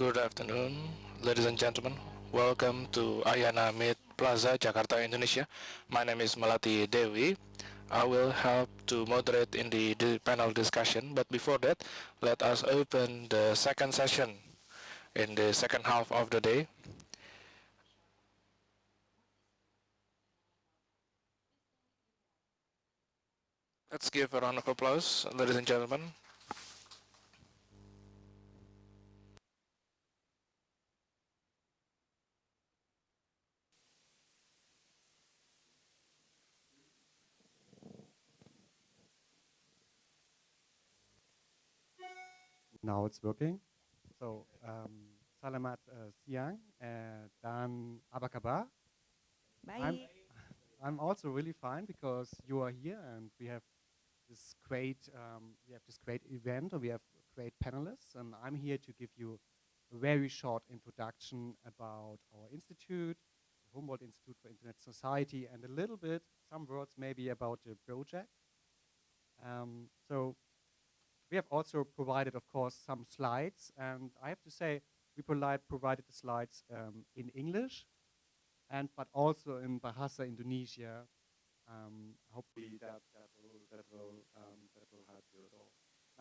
Good afternoon, ladies and gentlemen. Welcome to Ayana Mid Plaza, Jakarta, Indonesia. My name is Melati Dewi. I will help to moderate in the, the panel discussion, but before that, let us open the second session in the second half of the day. Let's give a round of applause, ladies and gentlemen. Now it's working. So, um, Salamat uh, siang uh, dan Abakaba. Baik. I'm, I'm also really fine because you are here and we have this great um, we have this great event and we have great panelists and I'm here to give you a very short introduction about our institute, the Humboldt Institute for Internet Society and a little bit, some words maybe about the project. Um, so we have also provided, of course, some slides, and I have to say, we provide, provided the slides um, in English, and but also in Bahasa Indonesia. Um, hopefully that, that will, that will, um, that will help you at all.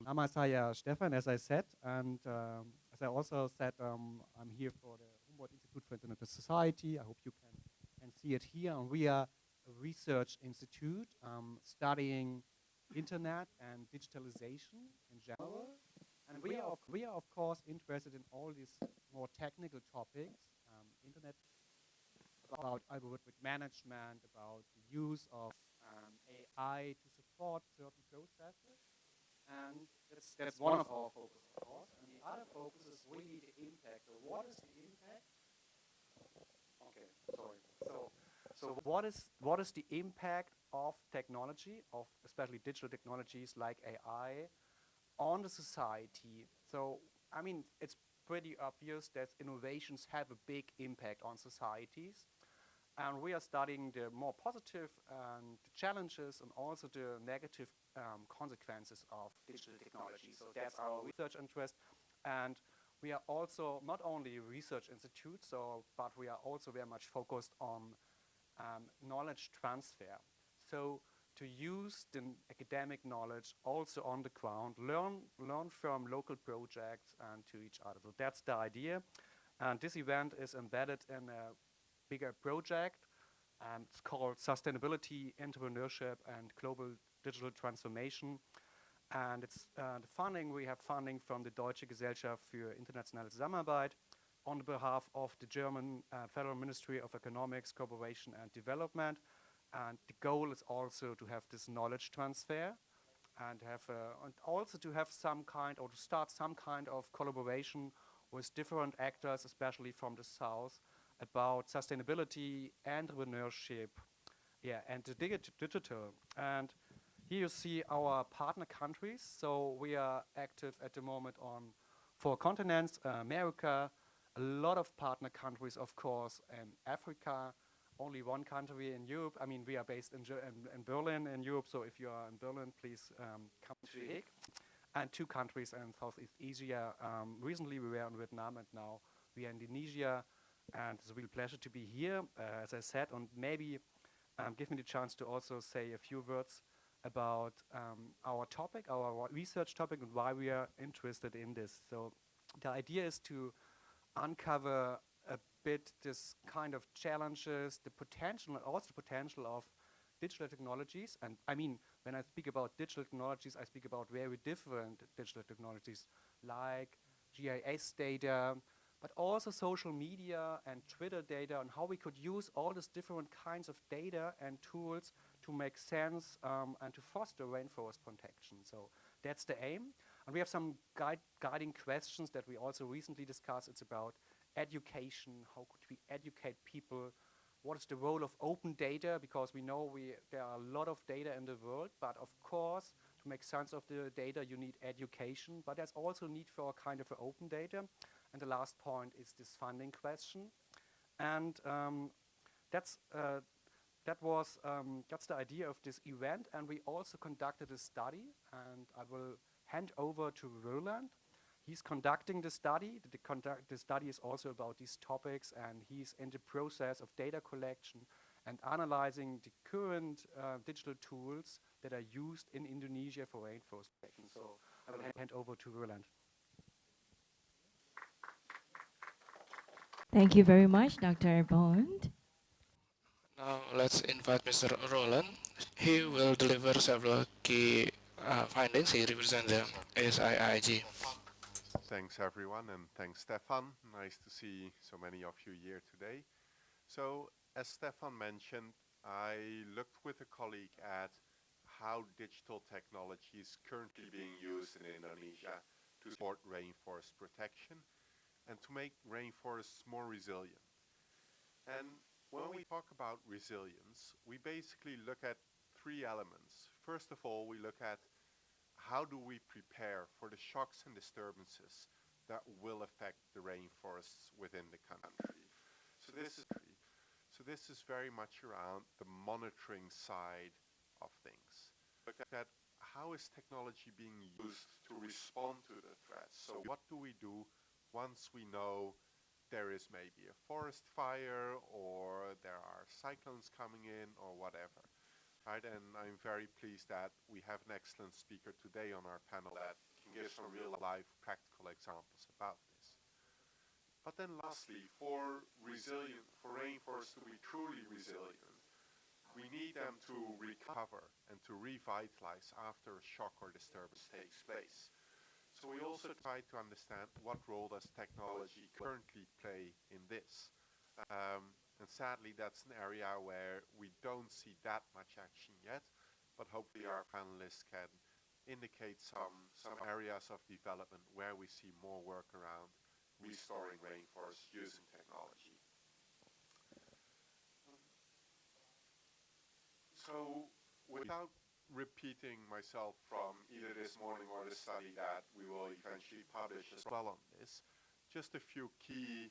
Nama saya Stefan, as I said, and um, as I also said, um, I'm here for the Humboldt Institute for Internet Society. I hope you can, can see it here. And we are a research institute um, studying internet and digitalization in general. And we are, we are of course interested in all these more technical topics, um, internet, about algorithmic management, about the use of um, AI to support certain processes. And that's, that's one of our focuses, of course. And the other focus is really the impact. So what is the impact? Okay, sorry. So, so what is, what is the impact of technology, of especially digital technologies like AI, on the society. So, I mean, it's pretty obvious that innovations have a big impact on societies. And we are studying the more positive the challenges and also the negative um, consequences of digital technology. So that's our research interest. And we are also not only a research institute, so, but we are also very much focused on um, knowledge transfer. So to use the academic knowledge also on the ground, learn, learn from local projects and to each other. So that's the idea. And this event is embedded in a bigger project. and it's called Sustainability, Entrepreneurship, and Global Digital Transformation. And it's uh, the funding, we have funding from the Deutsche Gesellschaft für internationale Zusammenarbeit on behalf of the German uh, Federal Ministry of Economics, Cooperation and Development. And the goal is also to have this knowledge transfer and have uh, and also to have some kind or to start some kind of collaboration with different actors, especially from the south, about sustainability, entrepreneurship, yeah, and the digi digital. And here you see our partner countries. So we are active at the moment on four continents, uh, America, a lot of partner countries, of course, and Africa, only one country in Europe. I mean, we are based in, in, in Berlin in Europe, so if you are in Berlin, please um, come to The. And two countries in Southeast Asia. Um, recently, we were in Vietnam, and now we are in Indonesia. And it's a real pleasure to be here, uh, as I said, and maybe um, give me the chance to also say a few words about um, our topic, our research topic, and why we are interested in this. So the idea is to uncover a bit this kind of challenges, the potential, also the potential of digital technologies. And I mean, when I speak about digital technologies, I speak about very different digital technologies like GIS data, but also social media and Twitter data and how we could use all these different kinds of data and tools to make sense um, and to foster rainforest protection. So that's the aim. And we have some guide guiding questions that we also recently discussed. It's about education, how could we educate people, what is the role of open data, because we know we, there are a lot of data in the world, but of course, to make sense of the data, you need education, but there's also need for a kind of open data. And the last point is this funding question. And um, that's, uh, that was, um, that's the idea of this event, and we also conducted a study, and I will hand over to Roland he's conducting the study. The, conduct, the study is also about these topics, and he's in the process of data collection and analyzing the current uh, digital tools that are used in Indonesia for rainforest protection. So I will hand over to Roland. Thank you very much, Dr. Bond. Now let's invite Mr. Roland. He will deliver several key uh, findings. He represents the SIIG. Thanks everyone and thanks Stefan. Nice to see so many of you here today. So as Stefan mentioned, I looked with a colleague at how digital technology is currently being used in Indonesia to support rainforest protection and to make rainforests more resilient. And when we talk about resilience, we basically look at three elements. First of all, we look at how do we prepare for the shocks and disturbances that will affect the rainforests within the country. So this is so this is very much around the monitoring side of things. Look at how is technology being used to respond to the threats. So what do we do once we know there is maybe a forest fire or there are cyclones coming in or whatever. And I'm very pleased that we have an excellent speaker today on our panel that can give some real life practical examples about this. But then lastly, for resilient, for rainforests to be truly resilient, we need them to recover and to revitalize after a shock or disturbance takes place. So we also try to understand what role does technology currently play in this. Um, and sadly, that's an area where we don't see that much action yet, but hopefully our panelists can indicate some, some areas of development where we see more work around restoring rainforests using technology. So without repeating myself from either this morning or the study that we will eventually publish as well on this, just a few key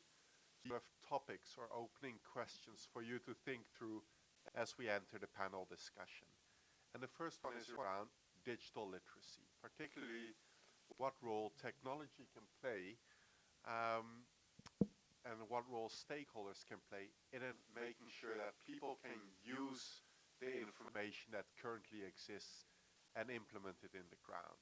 of topics or opening questions for you to think through as we enter the panel discussion. And the first one is around digital literacy, particularly what role technology can play um, and what role stakeholders can play in making sure that people can use the information that currently exists and implement it in the ground.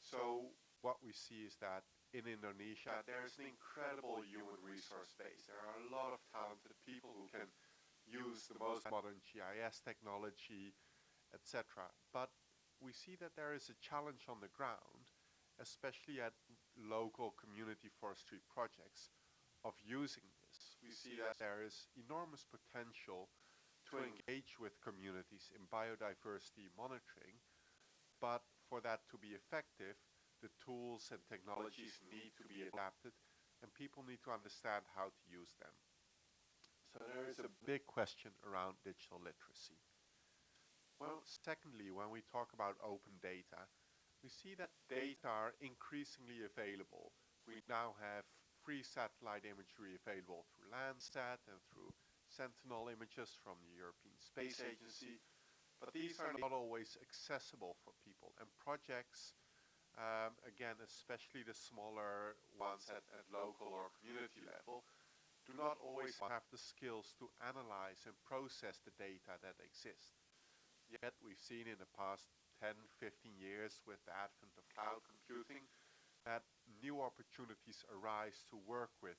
So what we see is that in Indonesia, there's an incredible human resource base. There are a lot of talented people who can use the most modern GIS technology, etc. But we see that there is a challenge on the ground, especially at local community forestry projects, of using this. We see that there is enormous potential to engage with communities in biodiversity monitoring, but for that to be effective, the tools and technologies need to be adapted and people need to understand how to use them. So there is a big question around digital literacy. Well, secondly, when we talk about open data, we see that data are increasingly available. We now have free satellite imagery available through Landsat and through Sentinel images from the European Space Agency, but these are not always accessible for people and projects um, again, especially the smaller ones at, at local or community level, do not always have the skills to analyze and process the data that exist. Yet we've seen in the past 10, 15 years with the advent of cloud computing that new opportunities arise to work with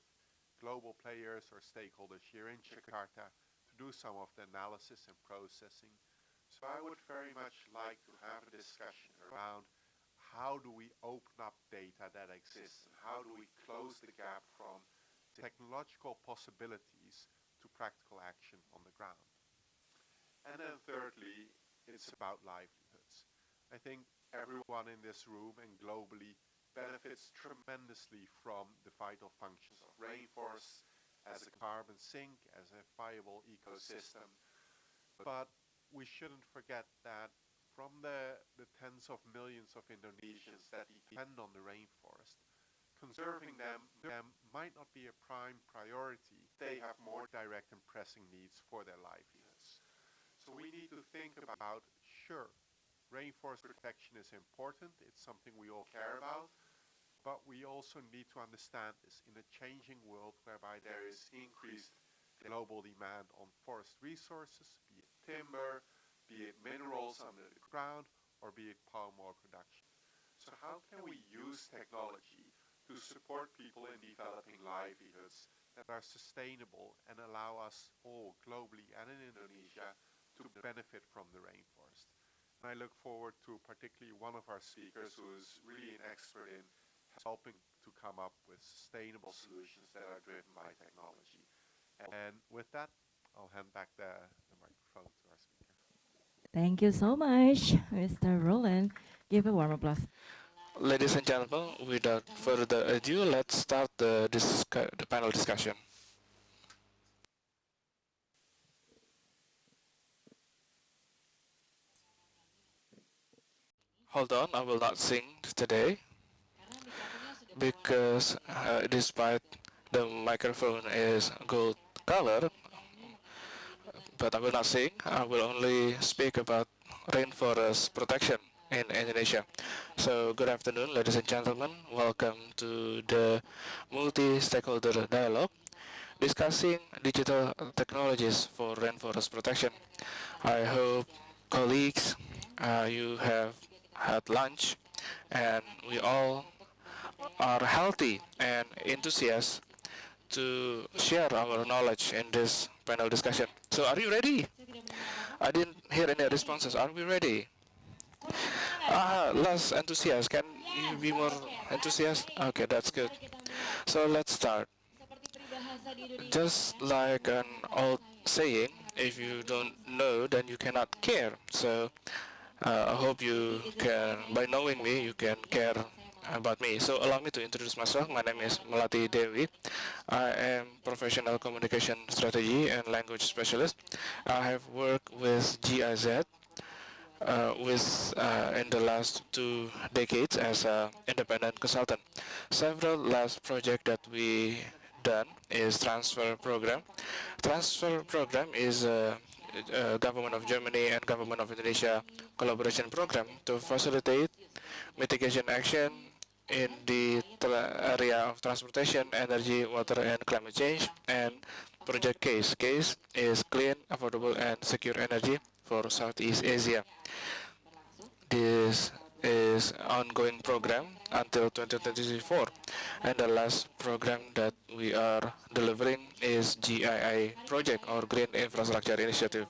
global players or stakeholders here in Jakarta to do some of the analysis and processing. So I would very much like to have a discussion around how do we open up data that exists and how do we close the gap from technological possibilities to practical action on the ground. And then thirdly, it's about livelihoods. I think everyone in this room and globally benefits tremendously from the vital functions of rainforests as a carbon sink, as a viable ecosystem. But we shouldn't forget that from the, the tens of millions of Indonesians that depend on the rainforest, conserving them, them might not be a prime priority. They have more direct and pressing needs for their livelihoods. So we need to think about, sure, rainforest protection is important, it's something we all care about, but we also need to understand this in a changing world whereby there is increased global demand on forest resources, be it timber, be it minerals under the ground, or be it palm oil production. So how can we use technology to support people in developing livelihoods that are sustainable and allow us all globally and in Indonesia to benefit from the rainforest? And I look forward to particularly one of our speakers who is really an expert in helping to come up with sustainable solutions that are driven by technology. And with that, I'll hand back the, the microphone to. Thank you so much, Mr. Roland. Give a warm applause. Ladies and gentlemen, without further ado, let's start the, the panel discussion. Hold on, I will not sing today because uh, despite the microphone is gold color, but I will not sing. I will only speak about rainforest protection in Indonesia. So good afternoon, ladies and gentlemen. Welcome to the multi-stakeholder dialogue discussing digital technologies for rainforest protection. I hope colleagues, uh, you have had lunch and we all are healthy and enthusiastic to share our knowledge in this panel discussion. So are you ready? I didn't hear any responses. Are we ready? Ah, less enthusiastic. Can you be more enthusiastic? Okay, that's good. So let's start. Just like an old saying, if you don't know, then you cannot care. So uh, I hope you can, by knowing me, you can care about me. So allow me to introduce myself. My name is Melati Dewi. I am professional communication strategy and language specialist. I have worked with GIZ uh, with uh, in the last two decades as an independent consultant. Several last project that we done is transfer program. Transfer program is a, a government of Germany and government of Indonesia collaboration program to facilitate mitigation action in the area of transportation, energy, water, and climate change. And project case. Case is clean, affordable, and secure energy for Southeast Asia. This is ongoing program until 2024 and the last program that we are delivering is GII project or Green Infrastructure Initiative.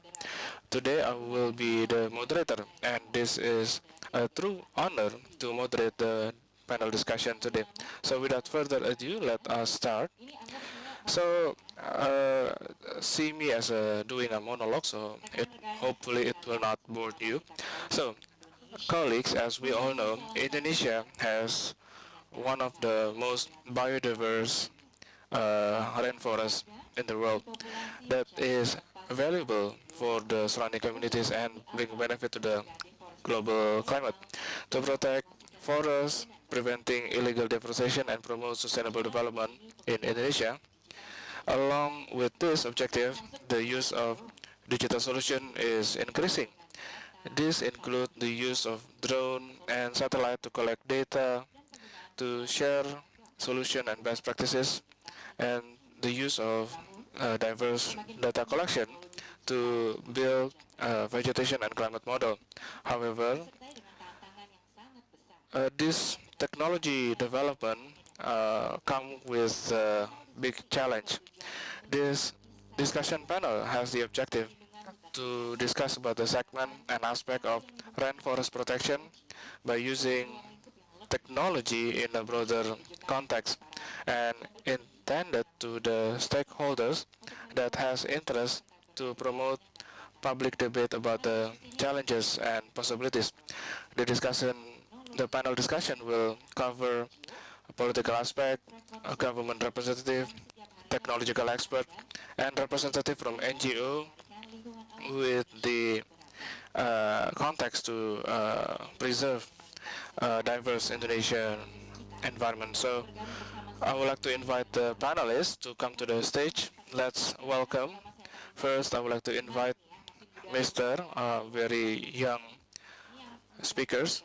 Today I will be the moderator and this is a true honor to moderate the panel discussion today. So without further ado, let us start. So uh, see me as uh, doing a monologue, so it, hopefully it will not bore you. So colleagues, as we all know, Indonesia has one of the most biodiverse uh, rainforests in the world that is valuable for the surrounding communities and bring benefit to the global climate. To protect forests, preventing illegal deforestation and promote sustainable development in Indonesia. Along with this objective, the use of digital solution is increasing. This includes the use of drone and satellite to collect data, to share solution and best practices, and the use of uh, diverse data collection to build vegetation and climate model. However, uh, this technology development uh, come with a big challenge. This discussion panel has the objective to discuss about the segment and aspect of rainforest protection by using technology in a broader context and intended to the stakeholders that has interest to promote public debate about the challenges and possibilities. The discussion the panel discussion will cover political aspect, government representative, technological expert, and representative from NGO with the uh, context to uh, preserve uh, diverse Indonesian environment. So I would like to invite the panelists to come to the stage. Let's welcome. First, I would like to invite Mr. Uh, very young speakers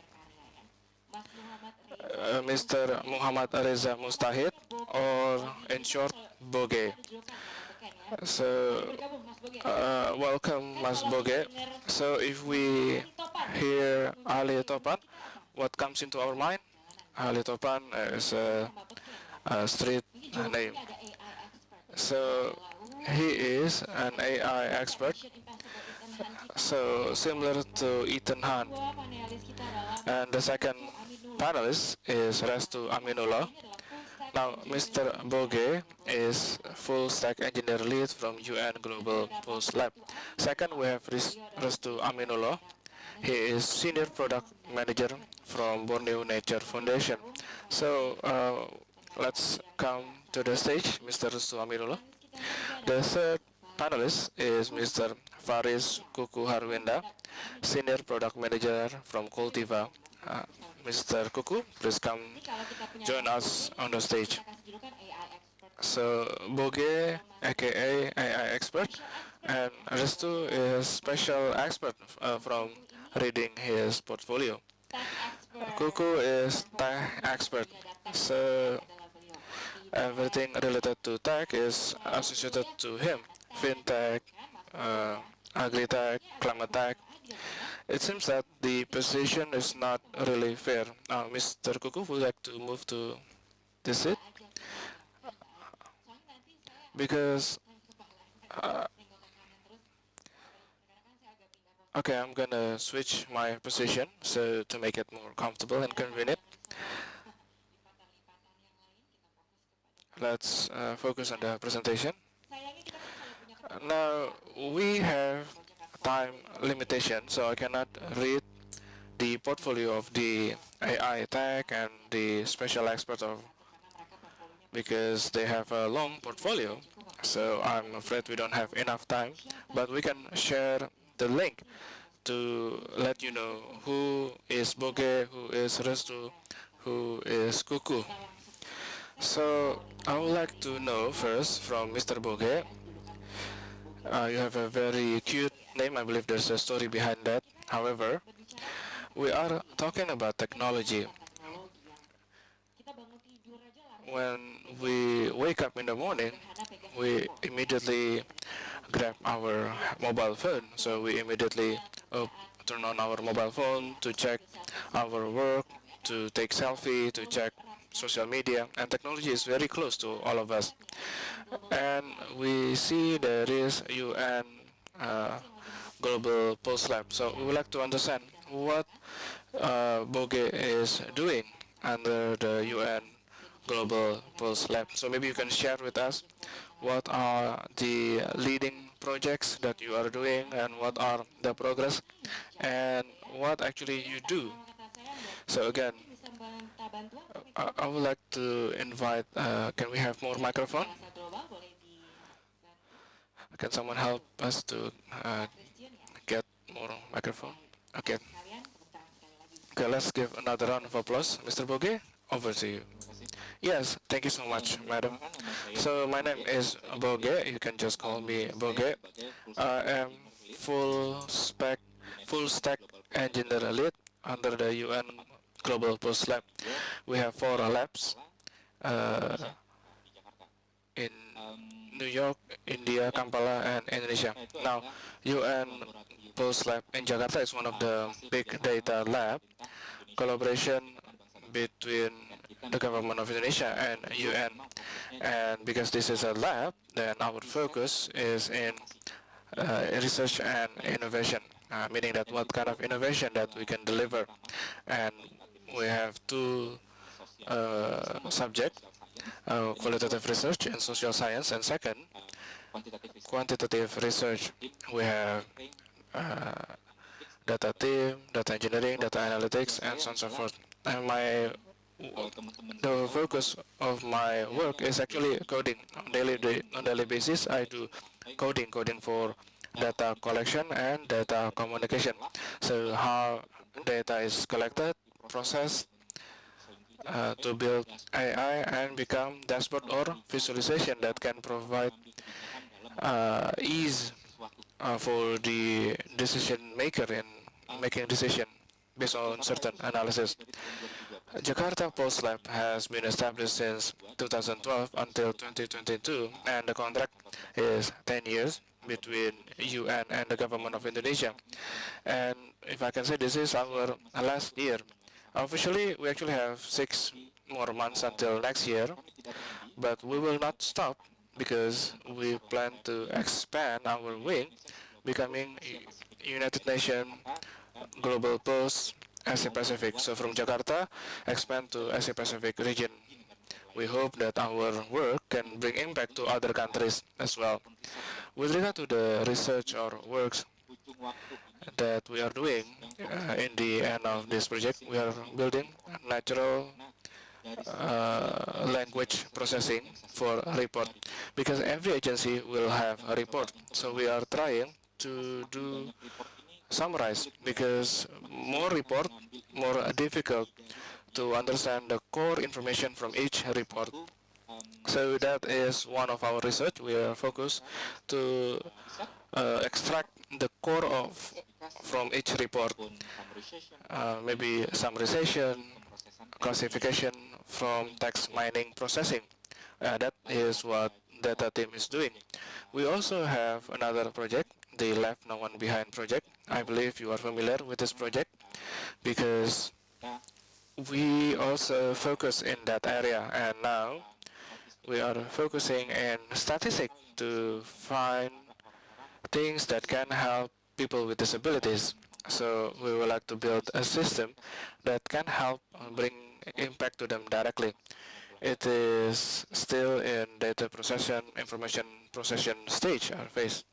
uh, Mr. Muhammad Reza Mustahid, or in short, Boge. So, uh, welcome Mas Boge. So, if we hear Ali Topan, what comes into our mind? Ali Topan is a, a street name. So, he is an AI expert so similar to Ethan Hunt. And the second panelist is Restu Aminullah. Now, Mr. Boge is full stack engineer lead from UN Global Pulse Lab. Second, we have Restu Aminullah. He is senior product manager from Borneo Nature Foundation. So uh, let's come to the stage, Mr. Restu Aminullah. The third panelist is Mr. Faris Kuku Harwinda, Senior Product Manager from Koltiva. Uh, Mr. Kuku, please come join us on the stage. So, Boge, aka AI expert, and Restu is special expert uh, from reading his portfolio. Kuku is tech expert, so everything related to tech is associated to him. FinTech, uh, agri-tech, climate tech. It seems that the position is not really fair. Uh, Mr. Kuku would like to move to this seat because uh, okay, I'm gonna switch my position so to make it more comfortable and convenient. Let's uh, focus on the presentation. Now, we have time limitation, so I cannot read the portfolio of the AI tech and the special experts of because they have a long portfolio. So I'm afraid we don't have enough time, but we can share the link to let you know who is Boge, who is Restu, who is Kuku. So I would like to know first from Mr. Boge, uh, you have a very cute name. I believe there's a story behind that. However, we are talking about technology. When we wake up in the morning, we immediately grab our mobile phone. So we immediately uh, turn on our mobile phone to check our work, to take selfie, to check social media, and technology is very close to all of us. And we see there is UN uh, Global Pulse Lab. So we would like to understand what uh, Boge is doing under the UN Global Pulse Lab. So maybe you can share with us what are the leading projects that you are doing and what are the progress and what actually you do. So again, I, I would like to invite, uh, can we have more microphone? Can someone help us to uh, get more microphone? Okay. Okay, let's give another round of applause. Mr. Boge, over to you. Yes, thank you so much, madam. So my name is Boge. You can just call me Boge. I am full spec, full stack engineer lead under the UN Global Pulse Lab. We have four labs uh, in New York, India, Kampala, and Indonesia. Now, UN Pulse Lab in Jakarta is one of the big data lab collaboration between the government of Indonesia and UN. And because this is a lab, then our focus is in uh, research and innovation, uh, meaning that what kind of innovation that we can deliver. And we have two uh, subjects, uh, qualitative research and social science, and second, quantitative research. We have uh, data team, data engineering, data analytics, and so on and so forth. And my the focus of my work is actually coding on daily on daily basis. I do coding, coding for data collection and data communication. So how data is collected, processed, uh, to build AI and become dashboard or visualization that can provide uh, ease uh, for the decision maker in making decision based on certain analysis. Jakarta Pulse Lab has been established since 2012 until 2022 and the contract is 10 years between UN and the government of Indonesia. And if I can say this is our last year. Officially, we actually have six more months until next year, but we will not stop because we plan to expand our wing, becoming United Nations Global Pulse Asia Pacific. So from Jakarta, expand to Asia Pacific region. We hope that our work can bring impact to other countries as well. With regard to the research or works that we are doing uh, in the end of this project, we are building natural uh, language processing for report because every agency will have a report. So we are trying to do summarize because more report, more difficult to understand the core information from each report. So that is one of our research. We are focused to uh, extract the core of from each report, uh, maybe summarization, classification from text mining processing. Uh, that is what data team is doing. We also have another project the Left No One Behind project. I believe you are familiar with this project because we also focus in that area and now we are focusing in statistics to find things that can help people with disabilities. So we would like to build a system that can help bring impact to them directly. It is still in data processing, information processing stage or phase.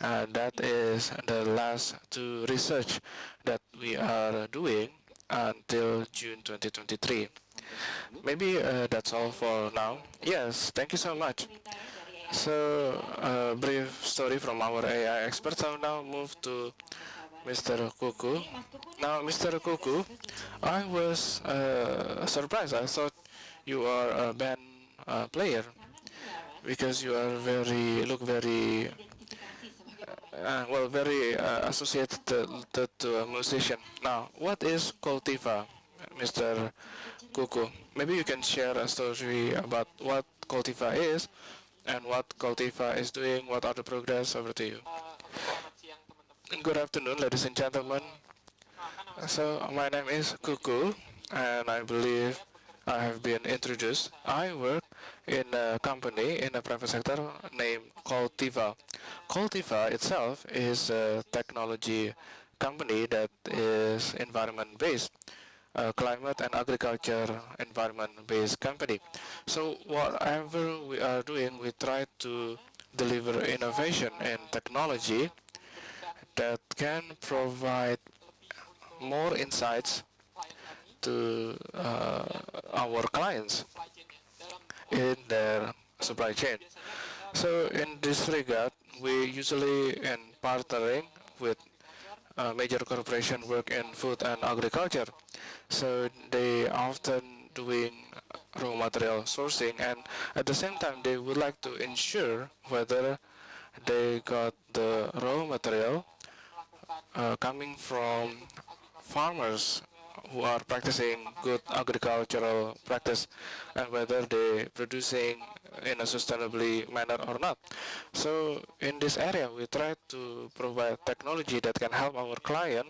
Uh, that is the last two research that we are doing until June 2023. Maybe uh, that's all for now. Yes, thank you so much. So, a uh, brief story from our AI expert. So now move to Mr. Kuku. Now, Mr. Kuku, I was uh, surprised. I thought you are a band uh, player because you are very look very uh, well, very uh, associated to, to, a musician. Now, what is Koltiva, Mr. Kuku? Maybe you can share a story about what Koltiva is and what Koltiva is doing, what are the progress, over to you. Good afternoon, ladies and gentlemen. So, my name is Kuku, and I believe I have been introduced. I work in a company in the private sector named Koltiva. Koltiva itself is a technology company that is environment-based, a climate and agriculture environment-based company. So whatever we are doing, we try to deliver innovation and technology that can provide more insights to uh, our clients in their supply chain. So in this regard, we usually in partnering with uh, major corporation work in food and agriculture. So they often doing raw material sourcing and at the same time they would like to ensure whether they got the raw material uh, coming from farmers who are practicing good agricultural practice and whether they producing in a sustainably manner or not. So in this area, we try to provide technology that can help our client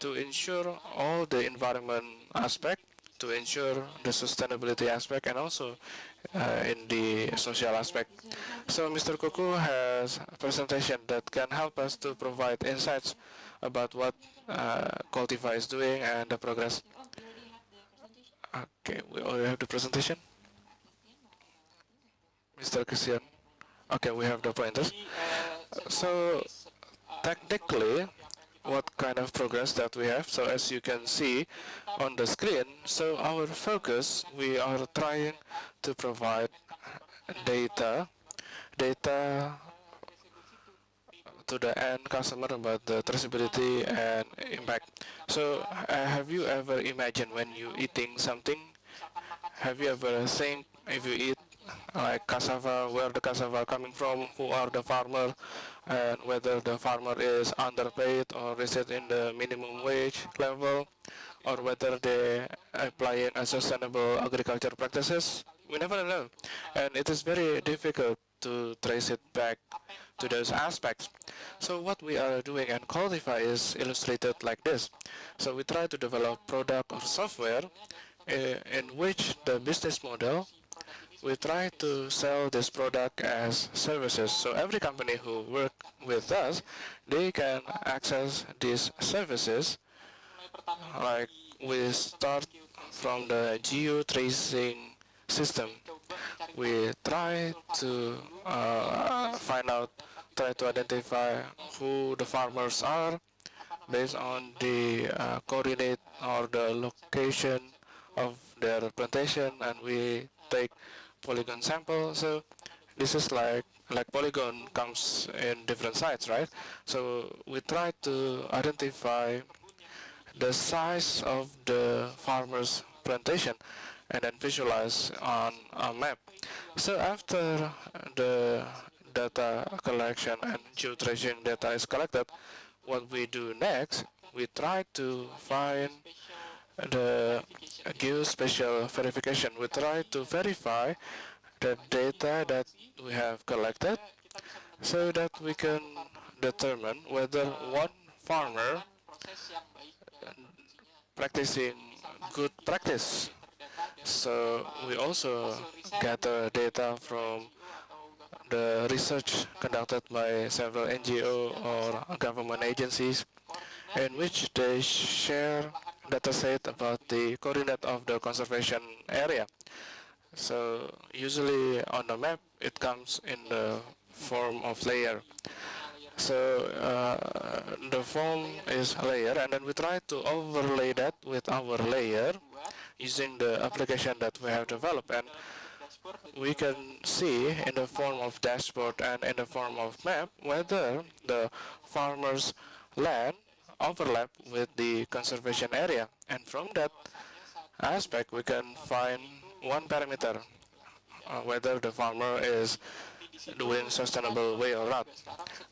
to ensure all the environment aspect, to ensure the sustainability aspect, and also uh, in the social aspect. So Mr. Kuku has a presentation that can help us to provide insights about what uh, Koltiva is doing and the progress. Okay, we already have the presentation. Mr. Christian. Okay, we have the pointers. So technically, what kind of progress that we have. So as you can see on the screen, so our focus, we are trying to provide data, data to the end customer about the traceability and impact. So uh, have you ever imagined when you eating something, have you ever think if you eat like cassava, where the cassava coming from, who are the farmer, and whether the farmer is underpaid or is it in the minimum wage level, or whether they apply a sustainable agriculture practices, we never know. And it is very difficult to trace it back to those aspects. So what we are doing and Koltiva is illustrated like this. So we try to develop product or software uh, in which the business model we try to sell this product as services. So every company who work with us, they can access these services. Like we start from the geo tracing system. We try to uh, find out, try to identify who the farmers are based on the uh, coordinate or the location of their plantation and we take polygon sample. So this is like like polygon comes in different sites, right? So we try to identify the size of the farmer's plantation and then visualize on a map. So after the data collection and geotracing data is collected, what we do next, we try to find the geospatial verification. We try to verify the data that we have collected so that we can determine whether one farmer practicing good practice. So we also gather data from the research conducted by several NGO or government agencies in which they share data set about the coordinate of the conservation area. So usually on the map it comes in the form of layer. So uh, the form is layer and then we try to overlay that with our layer using the application that we have developed and we can see in the form of dashboard and in the form of map whether the farmer's land overlap with the conservation area. And from that aspect, we can find one parameter, uh, whether the farmer is doing sustainable way or not.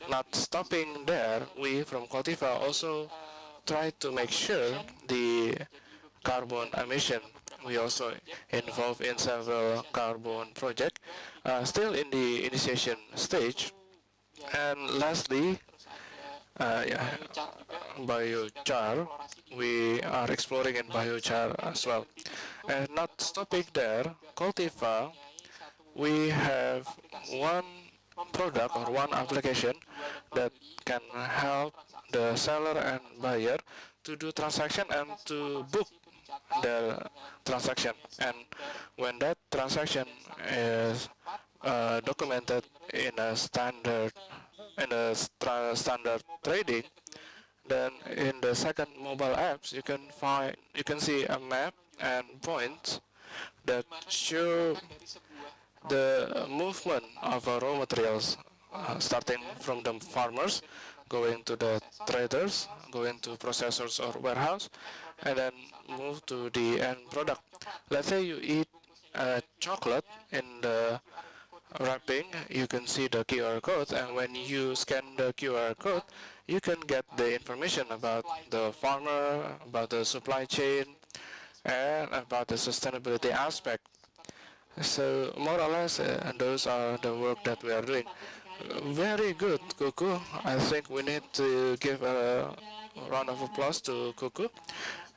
Not stopping there, we from Koltiva also try to make sure the carbon emission. We also involved in several carbon projects, uh, still in the initiation stage. And lastly, uh, yeah, biochar. We are exploring in biochar as well. And not stopping there, Koltiva, we have one product or one application that can help the seller and buyer to do transaction and to book the transaction. And when that transaction is uh, documented in a standard in a standard trading, then in the second mobile apps you can find you can see a map and points that show the movement of raw materials uh, starting from the farmers going to the traders going to processors or warehouse and then move to the end product let's say you eat a chocolate in the wrapping, you can see the QR code, and when you scan the QR code, you can get the information about the farmer, about the supply chain, and about the sustainability aspect. So more or less, uh, those are the work that we are doing. Very good, Kuku. I think we need to give a round of applause to Kuku.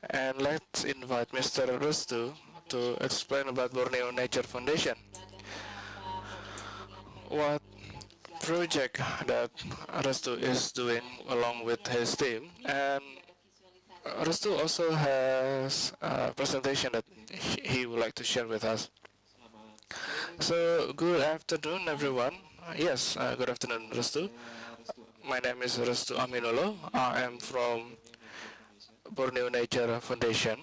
And let's invite Mr. Restu to explain about Borneo Nature Foundation what project that Restu is doing along with his team. And Restu also has a presentation that he would like to share with us. So, good afternoon, everyone. Yes, uh, good afternoon, Restu. My name is Restu Aminullah. I am from Borneo Nature Foundation.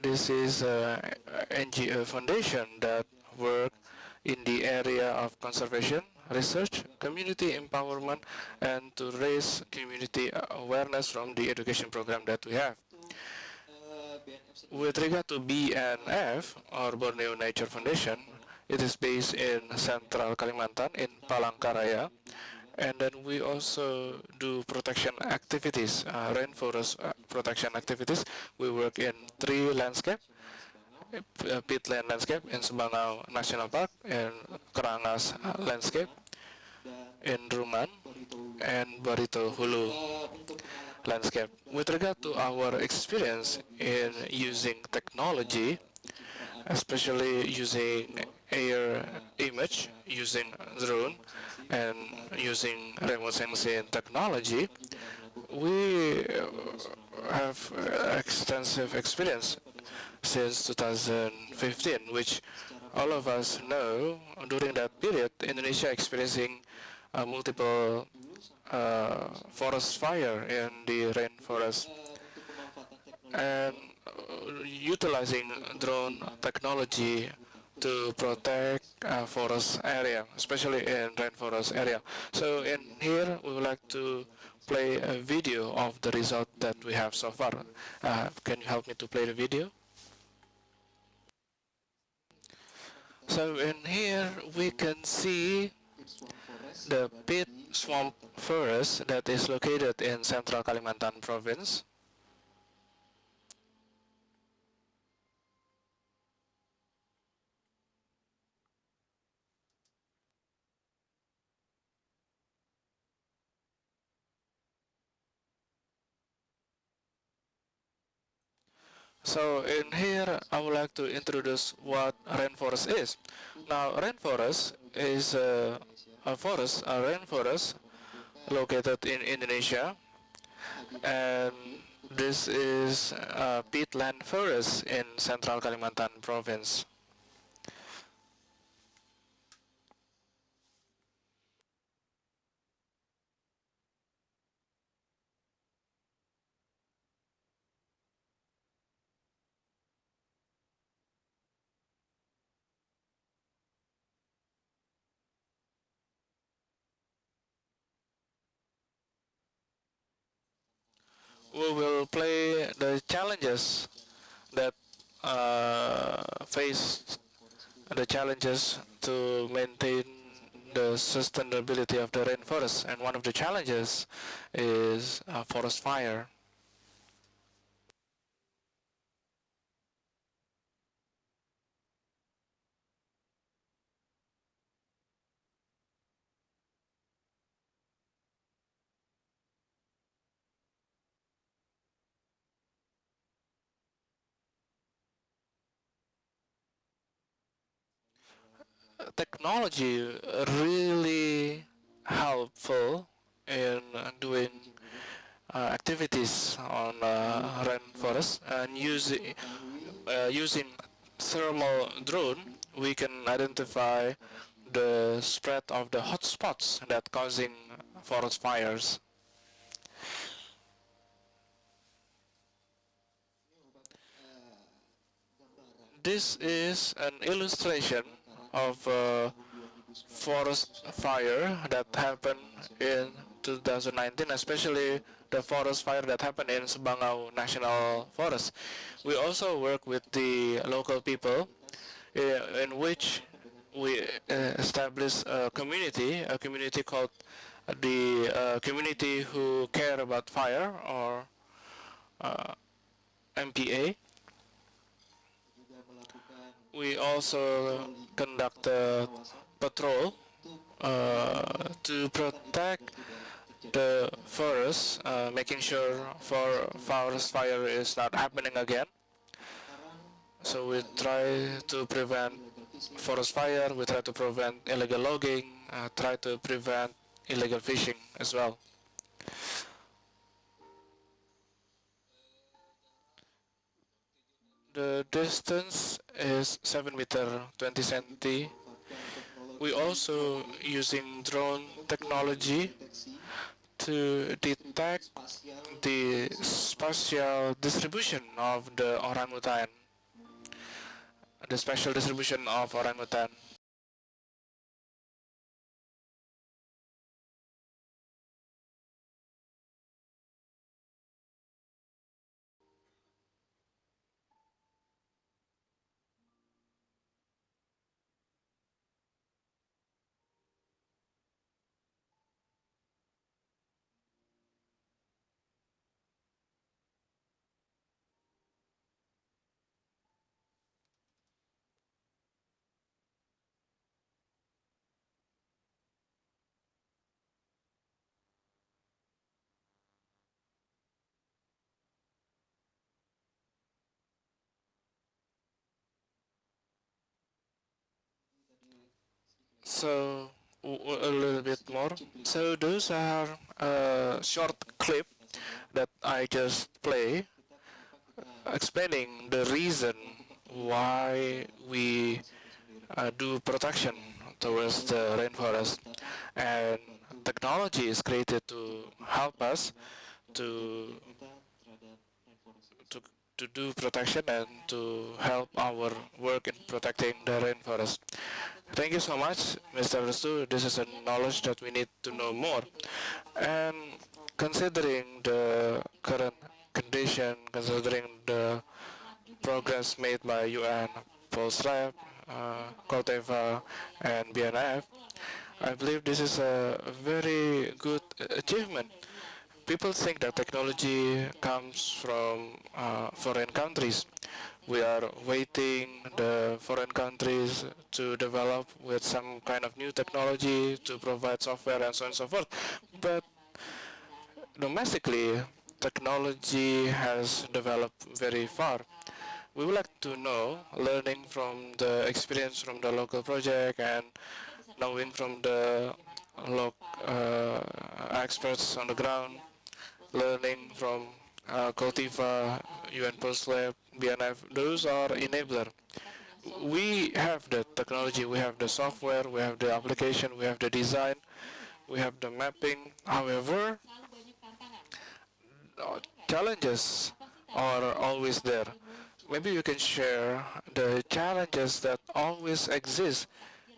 This is an NGO foundation that work in the area of conservation, research, community empowerment, and to raise community awareness from the education program that we have. With regard to BNF, or Borneo Nature Foundation, it is based in central Kalimantan in Palangkaraya. And then we also do protection activities, uh, rainforest uh, protection activities. We work in three landscape, uh, peatland landscape in Sebangau National Park, in Kerangas landscape, in Rungan, and Barito Hulu landscape. With regard to our experience in using technology, especially using air image, using drone, and using remote sensing technology, we have extensive experience since 2015, which all of us know during that period, Indonesia experiencing uh, multiple uh, forest fire in the rainforest. And uh, utilizing drone technology to protect uh, forest area, especially in rainforest area. So in here, we would like to play a video of the result that we have so far. Uh, can you help me to play the video? So in here, we can see the peat swamp forest that is located in central Kalimantan province. So in here, I would like to introduce what rainforest is. Now, rainforest is a, a forest, a rainforest located in Indonesia, and this is a peatland forest in central Kalimantan province. We will play the challenges that uh, face the challenges to maintain the sustainability of the rainforest. And one of the challenges is uh, forest fire. Technology really helpful in doing uh, activities on uh, rainforest and using uh, using thermal drone we can identify the spread of the hotspots that causing forest fires. This is an illustration of uh, forest fire that happened in 2019, especially the forest fire that happened in Sebangau National Forest. We also work with the local people uh, in which we uh, establish a community, a community called the uh, community who care about fire or uh, MPA we also conduct a patrol uh, to protect the forest, uh, making sure for forest fire is not happening again. So we try to prevent forest fire, we try to prevent illegal logging, uh, try to prevent illegal fishing as well. The distance is 7 meter 20 centi. We also using drone technology to detect the spatial distribution of the orangutan, the spatial distribution of orangutan. So a little bit more. So those are a short clip that I just play explaining the reason why we uh, do protection towards the rainforest and technology is created to help us to to to do protection and to help our work in protecting the rainforest. Thank you so much, Mr. Restu. This is a knowledge that we need to know more. And considering the current condition, considering the progress made by UN, Pulse Lab, uh, Koltiva, and BNF, I believe this is a very good achievement. People think that technology comes from uh, foreign countries, we are waiting the foreign countries to develop with some kind of new technology to provide software and so on and so forth. But domestically, technology has developed very far. We would like to know, learning from the experience from the local project and knowing from the local uh, experts on the ground, learning from uh, Koltiva, UN Pulse Lab, BNF, those are enabler. We have the technology, we have the software, we have the application, we have the design, we have the mapping. However, challenges are always there. Maybe you can share the challenges that always exist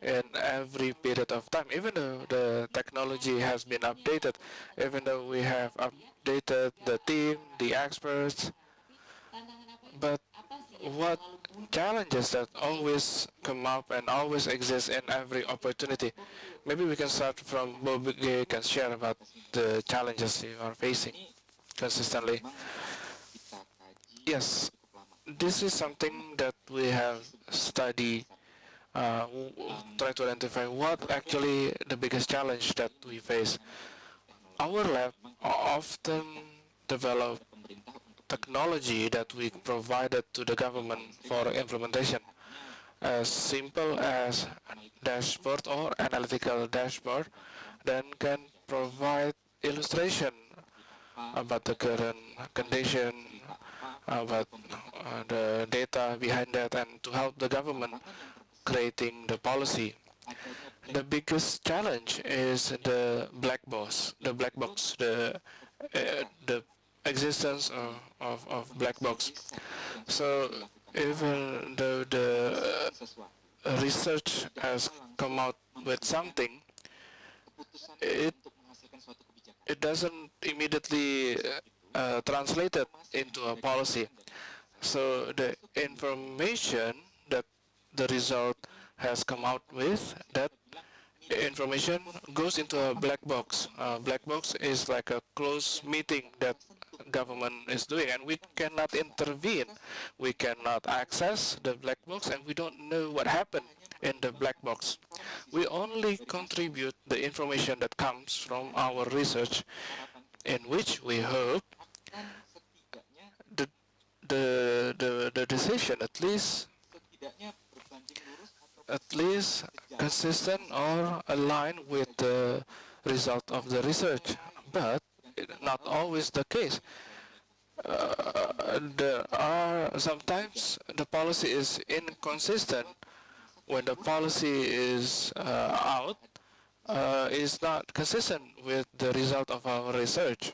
in every period of time, even though the technology has been updated, even though we have updated the team, the experts, but what challenges that always come up and always exist in every opportunity? Maybe we can start from Bob can share about the challenges you are facing consistently. Yes, this is something that we have studied uh, try to identify what actually the biggest challenge that we face. Our lab often develop technology that we provided to the government for implementation. As simple as dashboard or analytical dashboard, then can provide illustration about the current condition, about uh, the data behind that, and to help the government creating the policy. The biggest challenge is the black box, the black box, the uh, the existence of, of, of, black box. So even though the uh, research has come out with something, it it doesn't immediately uh, translate it into a policy. So the information that the result has come out with that information goes into a black box. A black box is like a closed meeting that government is doing and we cannot intervene. We cannot access the black box and we don't know what happened in the black box. We only contribute the information that comes from our research in which we hope the, the, the, the decision at least at least consistent or aligned with the result of the research, but not always the case. Uh, there are sometimes the policy is inconsistent when the policy is uh, out uh, is not consistent with the result of our research.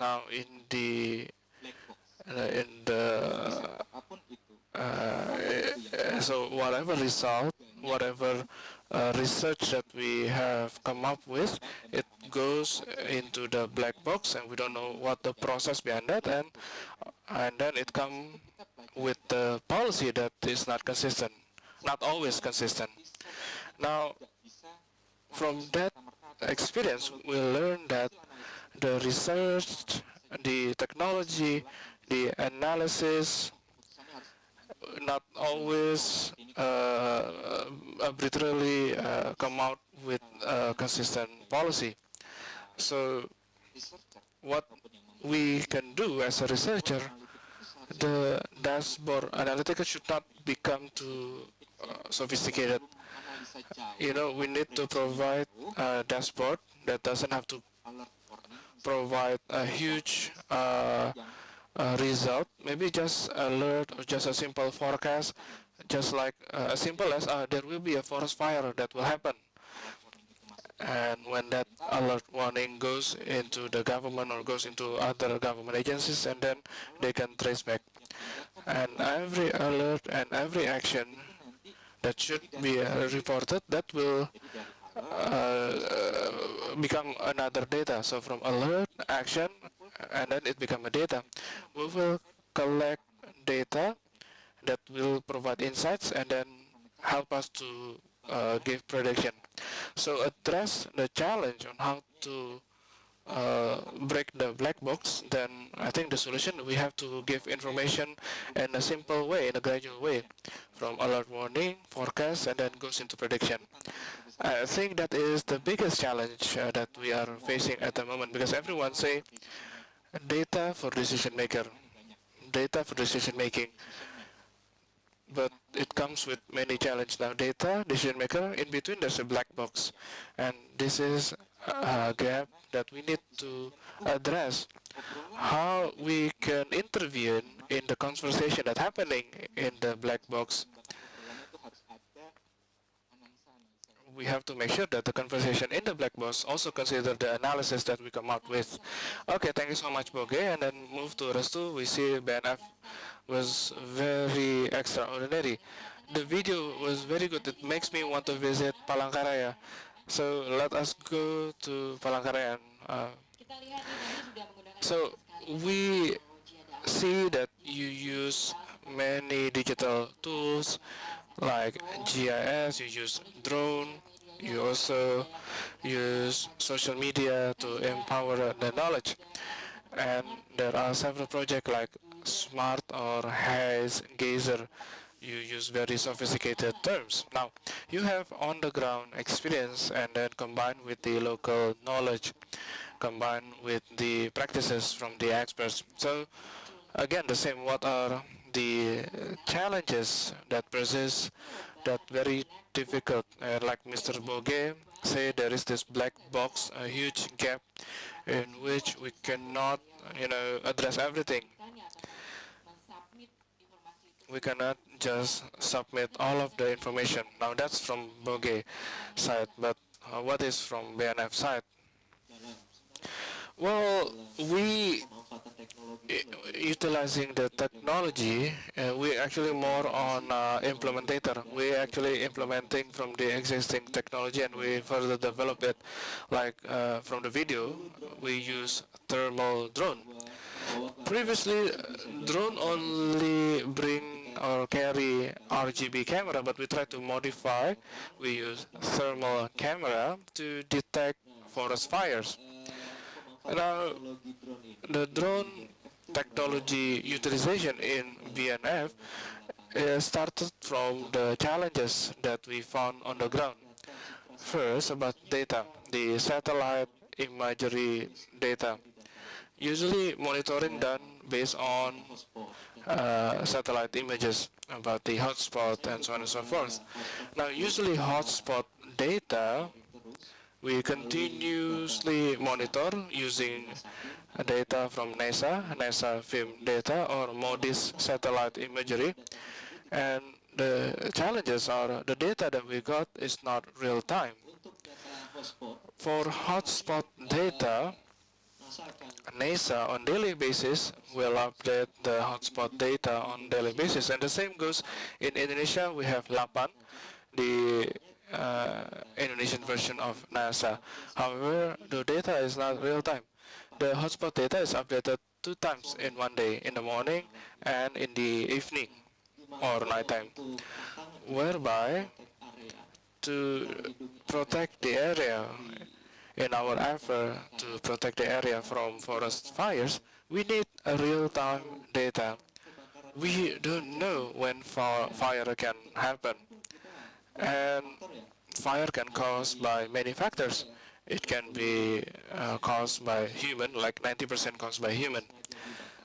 Now in the uh, in the uh, so whatever result, whatever uh, research that we have come up with, it goes into the black box and we don't know what the process behind that and and then it comes with the policy that is not consistent, not always consistent. Now, from that experience, we learn that the research, the technology, the analysis, not always uh, arbitrarily uh, come out with a consistent policy. So what we can do as a researcher, the dashboard analytics should not become to sophisticated. You know, we need to provide a dashboard that doesn't have to provide a huge uh, uh, result. Maybe just alert or just a simple forecast, just like uh, as simple as uh, there will be a forest fire that will happen. And when that alert warning goes into the government or goes into other government agencies, and then they can trace back. And every alert and every action that should be uh, reported, that will uh, become another data. So from alert, action, and then it become a data. We will collect data that will provide insights and then help us to uh, give prediction. So address the challenge on how to uh, break the black box, then I think the solution we have to give information in a simple way, in a gradual way, from alert warning, forecast, and then goes into prediction. I think that is the biggest challenge uh, that we are facing at the moment because everyone say data for decision maker, data for decision making. But it comes with many challenges now. Data, decision maker, in between there's a black box. And this is a gap that we need to address. How we can intervene in the conversation that's happening in the black box we have to make sure that the conversation in the black box also consider the analysis that we come out with. Okay, thank you so much, Boge. And then move to Restu. We see BNF was very extraordinary. The video was very good. It makes me want to visit Palangkaraya. So let us go to Palangkaraya. Uh, so we see that you use many digital tools like GIS, you use drone, you also use social media to empower the knowledge. And there are several projects like SMART or HAZE, Gazer. You use very sophisticated terms. Now, you have on-the-ground experience and then combined with the local knowledge, combined with the practices from the experts. So, again, the same, what are the challenges that persist that very difficult. Uh, like Mr. Boge said, there is this black box, a huge gap in which we cannot, you know, address everything. We cannot just submit all of the information. Now that's from Boge side, but uh, what is from BNF side? Well, we utilizing the technology, uh, we actually more on uh, implementator. We actually implementing from the existing technology and we further develop it. Like uh, from the video, we use thermal drone. Previously, drone only bring or carry RGB camera, but we try to modify. We use thermal camera to detect forest fires. Now, the drone technology utilization in BNF uh, started from the challenges that we found on the ground. First, about data, the satellite imagery data. Usually monitoring done based on uh, satellite images about the hotspot and so on and so forth. Now, usually hotspot data we continuously monitor using data from NASA, NASA film data or MODIS satellite imagery. And the challenges are the data that we got is not real time. For hotspot data, NASA on daily basis will update the hotspot data on daily basis. And the same goes in Indonesia, we have LAPAN, the Uh, Indonesian version of NASA. However, the data is not real time. The hotspot data is updated two times in one day, in the morning and in the evening or nighttime, whereby to protect the area in our effort to protect the area from forest fires, we need a real-time data. We don't know when fire can happen. And fire can cause by many factors. It can be uh, caused by human, like 90% caused by human,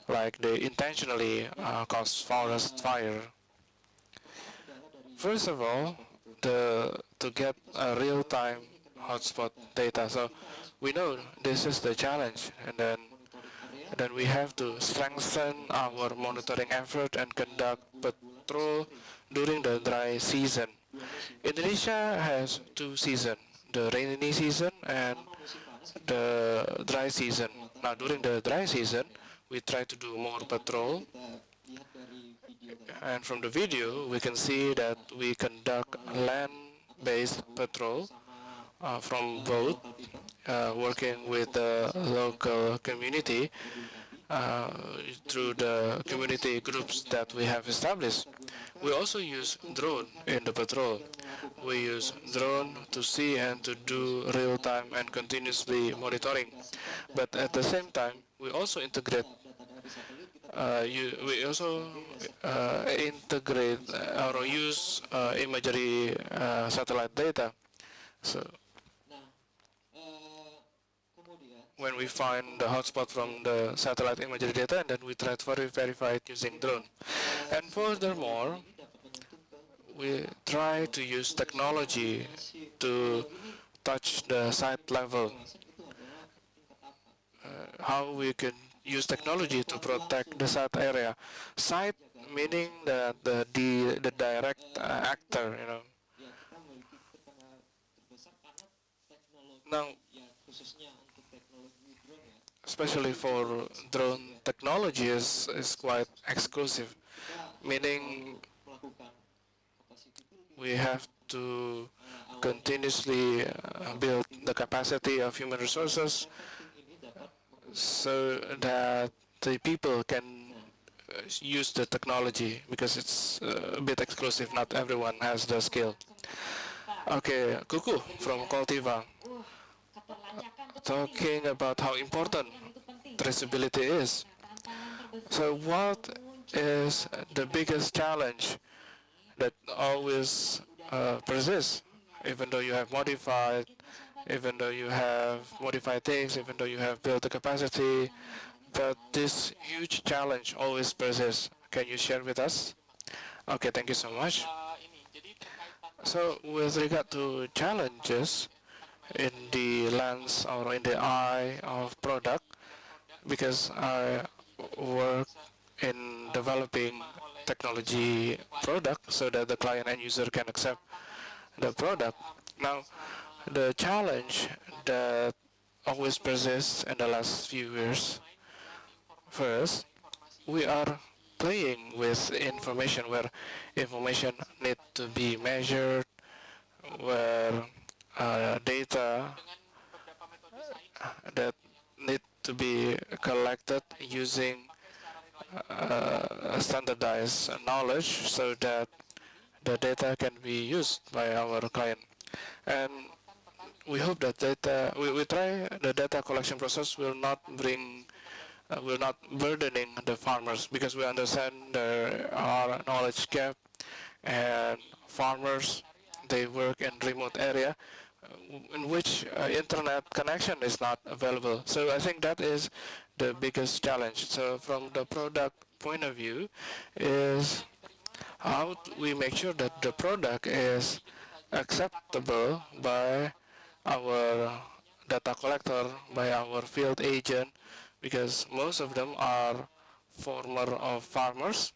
like they intentionally uh, cause forest fire. First of all, the, to get a real-time hotspot data. So we know this is the challenge, and then then we have to strengthen our monitoring effort and conduct patrol during the dry season. Indonesia has two seasons, the rainy season and the dry season. Now during the dry season, we try to do more patrol. And from the video, we can see that we conduct land-based patrol uh, from boat, uh, working with the local community uh, through the community groups that we have established. We also use drone in the patrol. We use drone to see and to do real-time and continuously monitoring. But at the same time, we also integrate uh, you, we also uh, integrate or use uh, imagery uh, satellite data. So when we find the hotspot from the satellite imagery data and then we try to verify it using drone. And furthermore, we try to use technology to touch the site level. Uh, how we can use technology to protect the site area. Site meaning that the, the, the direct uh, actor, you know. Now, especially for drone technology is, is quite exclusive, meaning we have to continuously uh, build the capacity of human resources so that the people can uh, use the technology because it's uh, a bit exclusive, not everyone has the skill. Okay, Kuku from Koltiva talking about how important traceability is. So what is the biggest challenge that always uh, persists, even though you have modified, even though you have modified things, even though you have built the capacity, but this huge challenge always persists. Can you share with us? Okay, thank you so much. So with regard to challenges, in the lens or in the eye of product because I work in developing technology product so that the client and user can accept the product. Now, the challenge that always persists in the last few years, first, we are playing with information where information need to be measured, where uh, data that need to be collected using uh, standardized knowledge so that the data can be used by our client. And we hope that data, we, we try the data collection process will not bring, uh, will not burdening the farmers because we understand there are knowledge gap and farmers, they work in remote area in which uh, internet connection is not available. So I think that is the biggest challenge. So from the product point of view is how we make sure that the product is acceptable by our data collector, by our field agent, because most of them are former of farmers,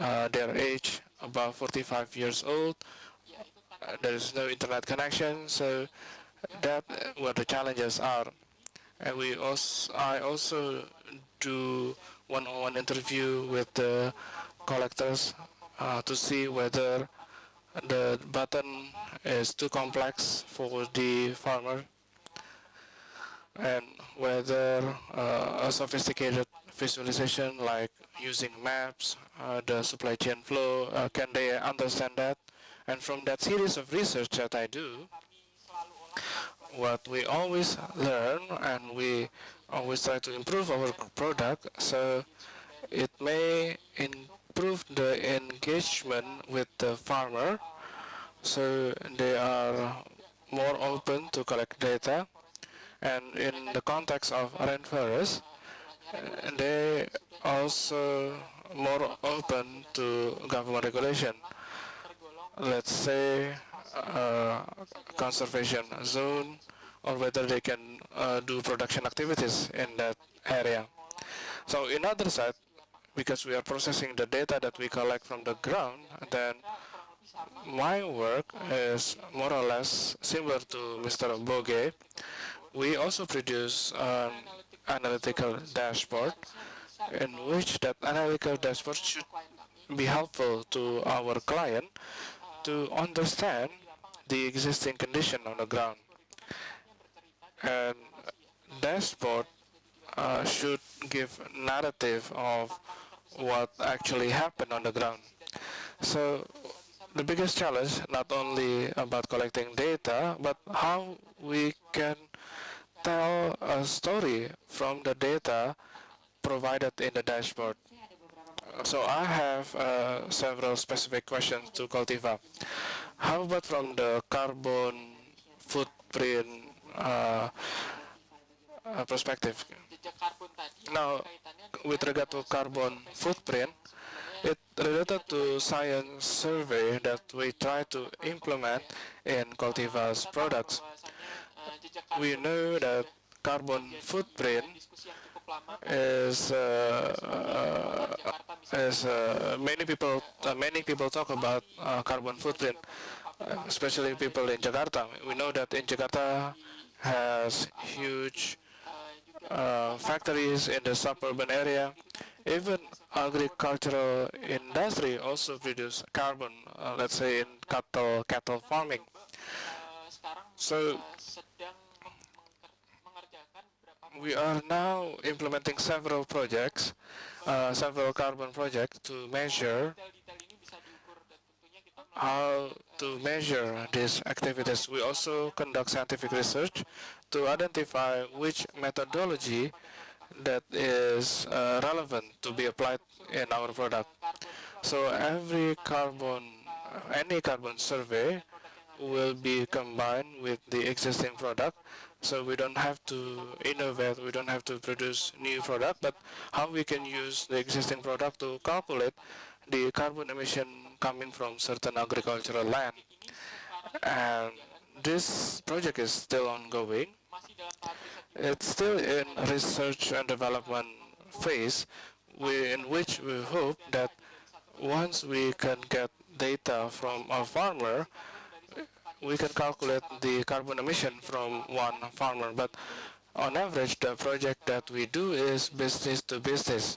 uh, their age about 45 years old, there is no internet connection, so that what the challenges are. And we also, I also do one-on-one -on -one interview with the collectors uh, to see whether the button is too complex for the farmer and whether uh, a sophisticated visualization like using maps, uh, the supply chain flow, uh, can they understand that? And from that series of research that I do, what we always learn and we always try to improve our product so it may improve the engagement with the farmer. So they are more open to collect data. And in the context of rainforest they also more open to government regulation let's say, uh, conservation zone, or whether they can uh, do production activities in that area. So in other side, because we are processing the data that we collect from the ground, then my work is more or less similar to Mr. Boge. We also produce an analytical dashboard in which that analytical dashboard should be helpful to our client to understand the existing condition on the ground. And dashboard uh, should give narrative of what actually happened on the ground. So the biggest challenge not only about collecting data, but how we can tell a story from the data provided in the dashboard. So I have uh, several specific questions to Koltiva. How about from the carbon footprint uh, uh, perspective? Now, with regard to carbon footprint, it related to science survey that we try to implement in Koltiva's products. We know that carbon footprint is uh, uh, as uh, many people many people talk about carbon footprint, especially people in Jakarta. We know that in Jakarta has huge uh, factories in the suburban area. Even agricultural industry also produce carbon, uh, let's say in cattle cattle farming. So we are now implementing several projects, uh, several carbon projects to measure how to measure these activities. We also conduct scientific research to identify which methodology that is uh, relevant to be applied in our product. So every carbon, any carbon survey will be combined with the existing product. So we don't have to innovate, we don't have to produce new product, but how we can use the existing product to calculate the carbon emission coming from certain agricultural land. And this project is still ongoing. It's still in research and development phase we, in which we hope that once we can get data from a farmer, we can calculate the carbon emission from one farmer. But on average, the project that we do is business to business,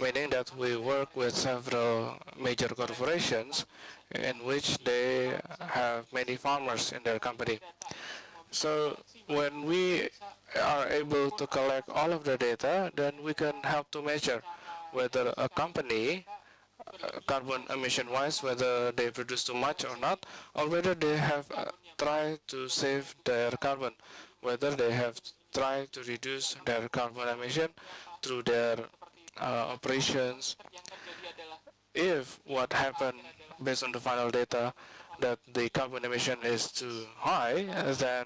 meaning that we work with several major corporations in which they have many farmers in their company. So when we are able to collect all of the data, then we can help to measure whether a company carbon emission wise whether they produce too much or not or whether they have uh, tried to save their carbon whether they have tried to reduce their carbon emission through their uh, operations. If what happened based on the final data that the carbon emission is too high then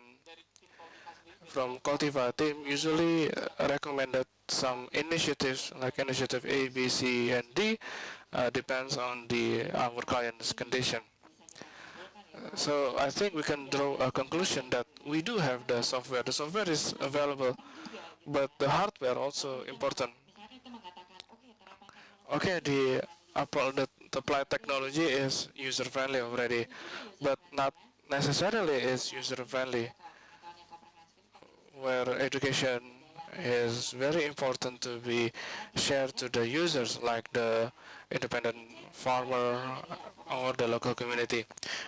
from Koltiva team usually uh, recommended some initiatives like initiative A, B, C, and D uh, depends on the our client's condition. Uh, so I think we can draw a conclusion that we do have the software. The software is available, but the hardware also important. Okay, the Apple the applied technology is user friendly already, but not necessarily is user friendly where education is very important to be shared to the users like the independent farmer or the local community.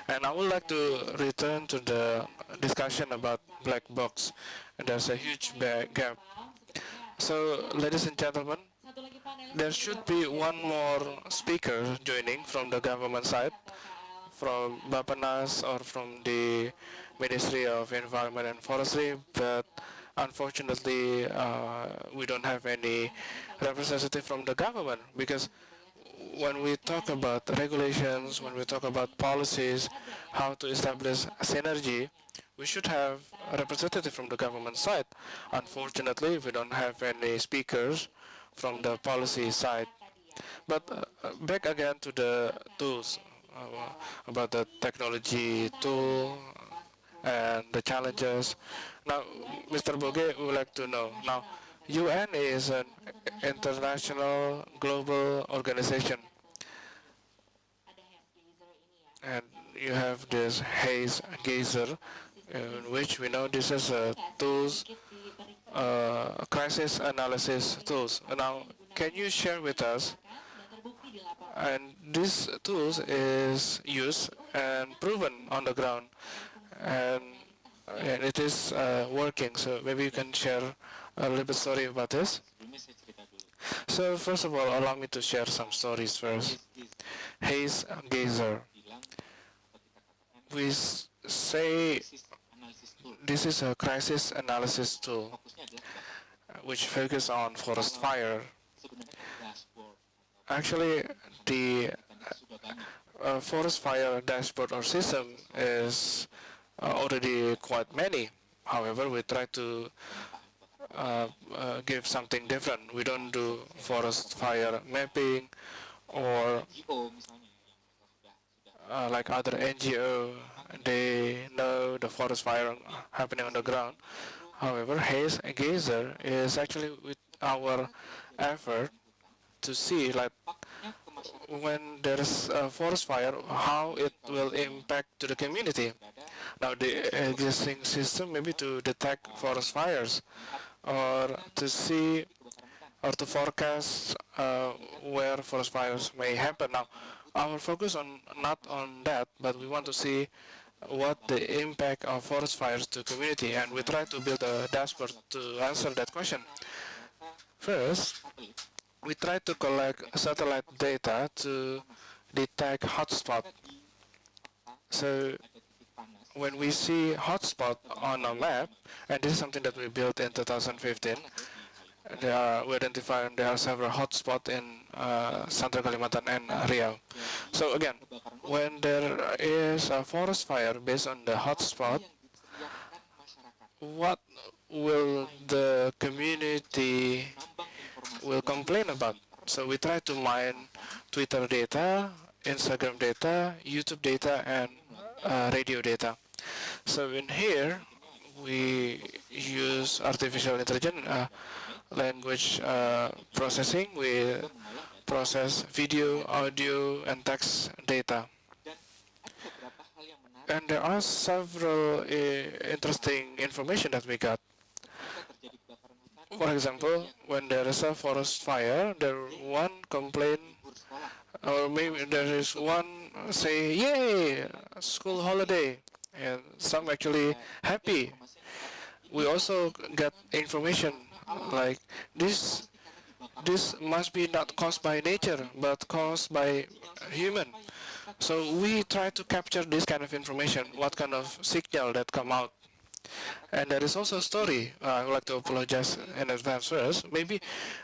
And I would like to return to the discussion about black box. There's a huge gap. So, ladies and gentlemen, there should be one more speaker joining from the government side, from Bapanas or from the Ministry of Environment and Forestry, but unfortunately uh, we don't have any representative from the government because when we talk about regulations, when we talk about policies, how to establish synergy, we should have a representative from the government side. Unfortunately, we don't have any speakers from the policy side. But uh, back again to the tools uh, about the technology tool and the challenges. Now, Mr. Boge would like to know. Now, UN is an international global organization. And you have this Haze Gazer in which we know this is a tools, uh, crisis analysis tools. Now, can you share with us and this tools is used and proven on the ground and, and it is uh, working so maybe you can share a little bit story about this. So first of all allow me to share some stories first. Haze Gazer. We say this is a crisis analysis tool which focus on forest fire. Actually the uh, forest fire dashboard or system is uh, already quite many. However, we try to uh, uh, give something different. We don't do forest fire mapping or uh, like other NGO, they know the forest fire happening on the ground. However, Haze Gazer is actually with our effort to see like when there is a forest fire, how it will impact to the community. Now the existing system maybe to detect forest fires or to see or to forecast uh, where forest fires may happen. Now our focus on not on that, but we want to see what the impact of forest fires to community and we try to build a dashboard to answer that question. First, we try to collect satellite data to detect hotspot. So when we see hotspot on a map, and this is something that we built in 2015, there are, we identify there are several hotspots in uh, Central Kalimantan and Riau. So again, when there is a forest fire based on the hotspot, what will the community will complain about. So we try to mine Twitter data, Instagram data, YouTube data, and uh, radio data. So in here, we use artificial intelligence uh, language uh, processing. We process video, audio, and text data. And there are several uh, interesting information that we got. For example, when there is a forest fire, there one complain, or maybe there is one say, "Yay, school holiday," and some actually happy. We also get information like this. This must be not caused by nature, but caused by human. So we try to capture this kind of information, what kind of signal that come out and there is also a story. Uh, I would like to apologize in advance first. Maybe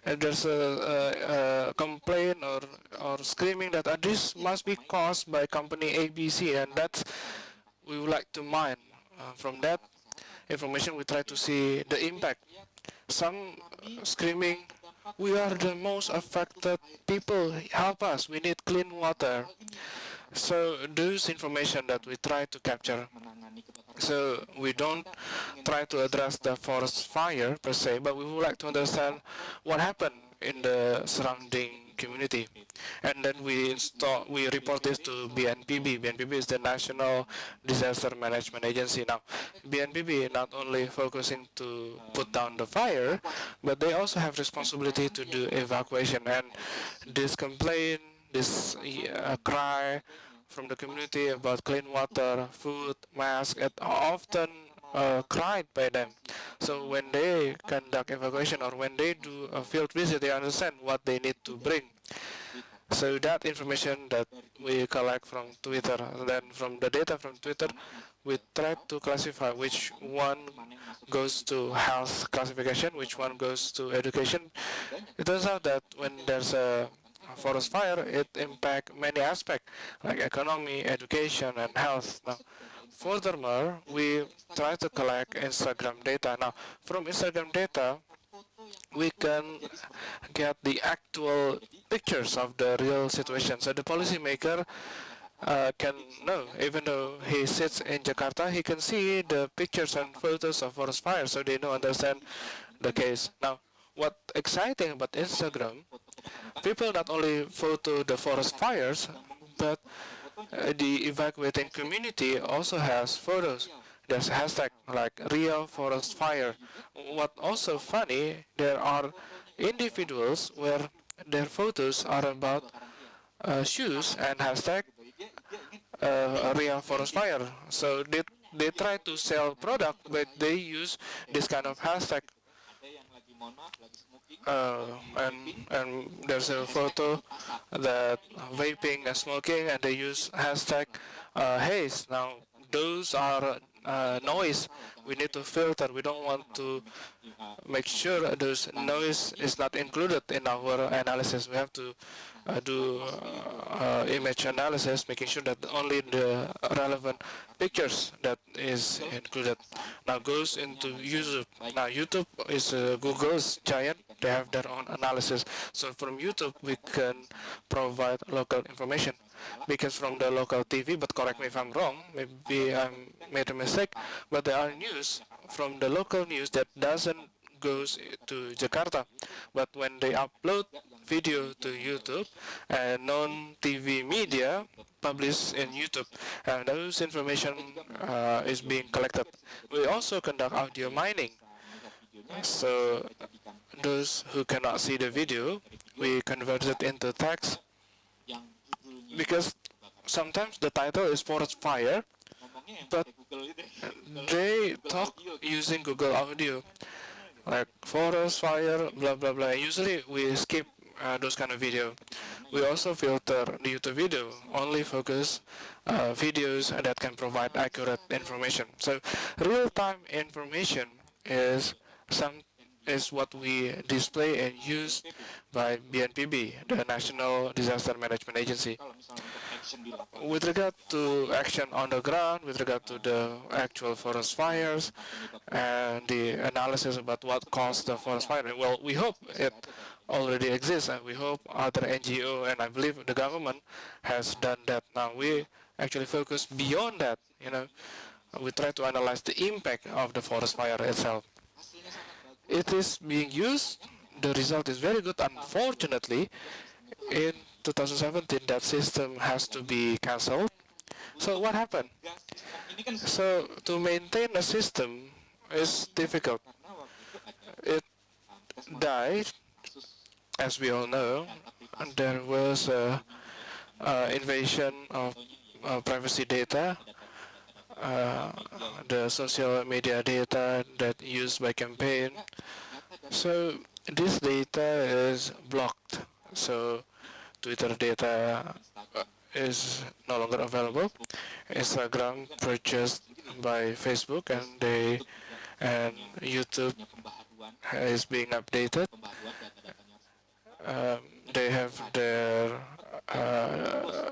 uh, there's a, a, a, complaint or, or screaming that uh, this must be caused by company ABC and that we would like to mine. Uh, from that information we try to see the impact. Some screaming, we are the most affected people, help us, we need clean water. So those information that we try to capture so we don't try to address the forest fire per se, but we would like to understand what happened in the surrounding community. And then we install, we report this to BNPB. BNPB is the National Disaster Management Agency. Now, BNPB not only focusing to put down the fire, but they also have responsibility to do evacuation. And this complaint, this uh, cry, from the community about clean water, food, masks, and often uh, cried by them. So when they conduct evacuation or when they do a field visit, they understand what they need to bring. So that information that we collect from Twitter, then from the data from Twitter, we try to classify which one goes to health classification, which one goes to education. It turns out that when there's a forest fire, it impacts many aspects like economy, education, and health. Now, furthermore, we try to collect Instagram data. Now, from Instagram data, we can get the actual pictures of the real situation. So the policymaker uh, can know. Even though he sits in Jakarta, he can see the pictures and photos of forest fires, so they don't understand the case. Now, what exciting about Instagram, people not only photo the forest fires, but the evacuating community also has photos. There's hashtag like real forest fire. What also funny, there are individuals where their photos are about uh, shoes and hashtag uh, real forest fire. So they, they try to sell product, but they use this kind of hashtag. Uh, and and there's a photo that vaping and smoking, and they use hashtag uh, haze. Now those are uh, noise we need to filter. We don't want to make sure those noise is not included in our analysis. We have to uh, do uh, image analysis, making sure that only the relevant pictures that is included. Now goes into YouTube. Now YouTube is uh, Google's giant. They have their own analysis. So from YouTube we can provide local information because from the local TV, but correct me if I'm wrong, maybe I made a mistake, but there are news from the local news that doesn't goes to Jakarta. But when they upload video to YouTube and non-TV media published in YouTube, and those information uh, is being collected. We also conduct audio mining. So those who cannot see the video, we convert it into text because sometimes the title is forest fire, but they talk using Google Audio, like forest fire, blah blah blah. Usually we skip uh, those kind of video. We also filter the YouTube video, only focus uh, videos that can provide accurate information. So real-time information is some is what we display and use by BNPB, the National Disaster Management Agency. With regard to action on the ground, with regard to the actual forest fires, and the analysis about what caused the forest fire, well, we hope it already exists, and we hope other NGO, and I believe the government has done that. Now, we actually focus beyond that, you know, we try to analyze the impact of the forest fire itself it is being used. The result is very good. Unfortunately, in 2017, that system has to be cancelled. So what happened? So to maintain a system is difficult. It died, as we all know, there was a, a invasion of uh, privacy data uh, the social media data that used by campaign. So this data is blocked. So Twitter data uh, is no longer available. Instagram purchased by Facebook and they and YouTube is being updated. Um, they have their uh,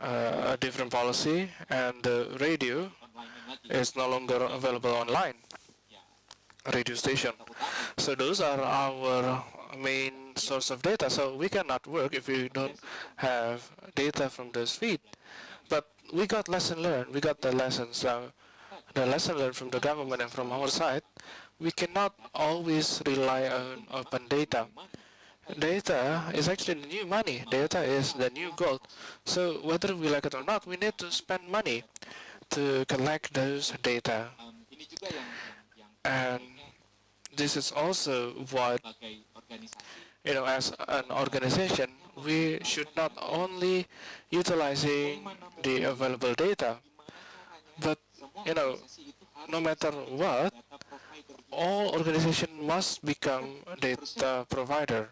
uh, a different policy and the radio is no longer available online radio station. So those are our main source of data. So we cannot work if we don't have data from those feed. But we got lesson learned. We got the lessons uh, the lesson learned from the government and from our side. We cannot always rely on open data data is actually the new money. Data is the new gold. So whether we like it or not, we need to spend money to collect those data. And this is also what, you know, as an organization, we should not only utilizing the available data, but, you know, no matter what, all organization must become data provider.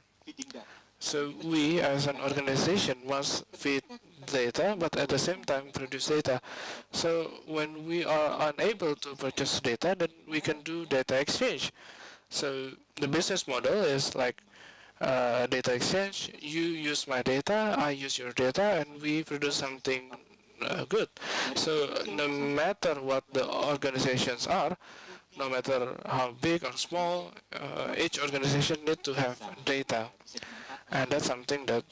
So we as an organization must feed data, but at the same time produce data. So when we are unable to purchase data, then we can do data exchange. So the business model is like uh, data exchange. You use my data, I use your data, and we produce something uh, good. So no matter what the organizations are, no matter how big or small, uh, each organization need to have data. And that's something that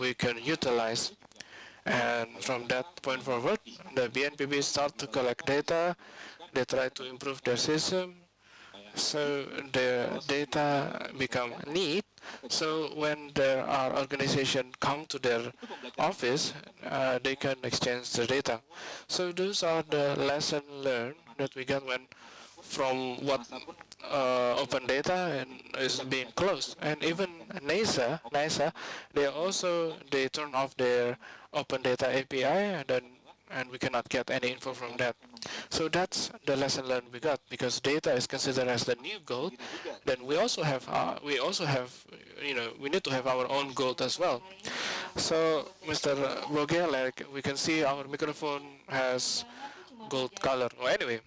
we can utilize. And from that point forward, the BNPB start to collect data. They try to improve their system. So their data become neat. So when there are organizations come to their office, uh, they can exchange the data. So those are the lessons learned that we got when from what uh, open data and is being closed. And even NASA, NASA, they also they turn off their open data API and then and we cannot get any info from that. So that's the lesson learned we got because data is considered as the new gold. Then we also have uh, we also have you know we need to have our own gold as well. So Mr. Rogel, like we can see our microphone has gold color. Well, anyway,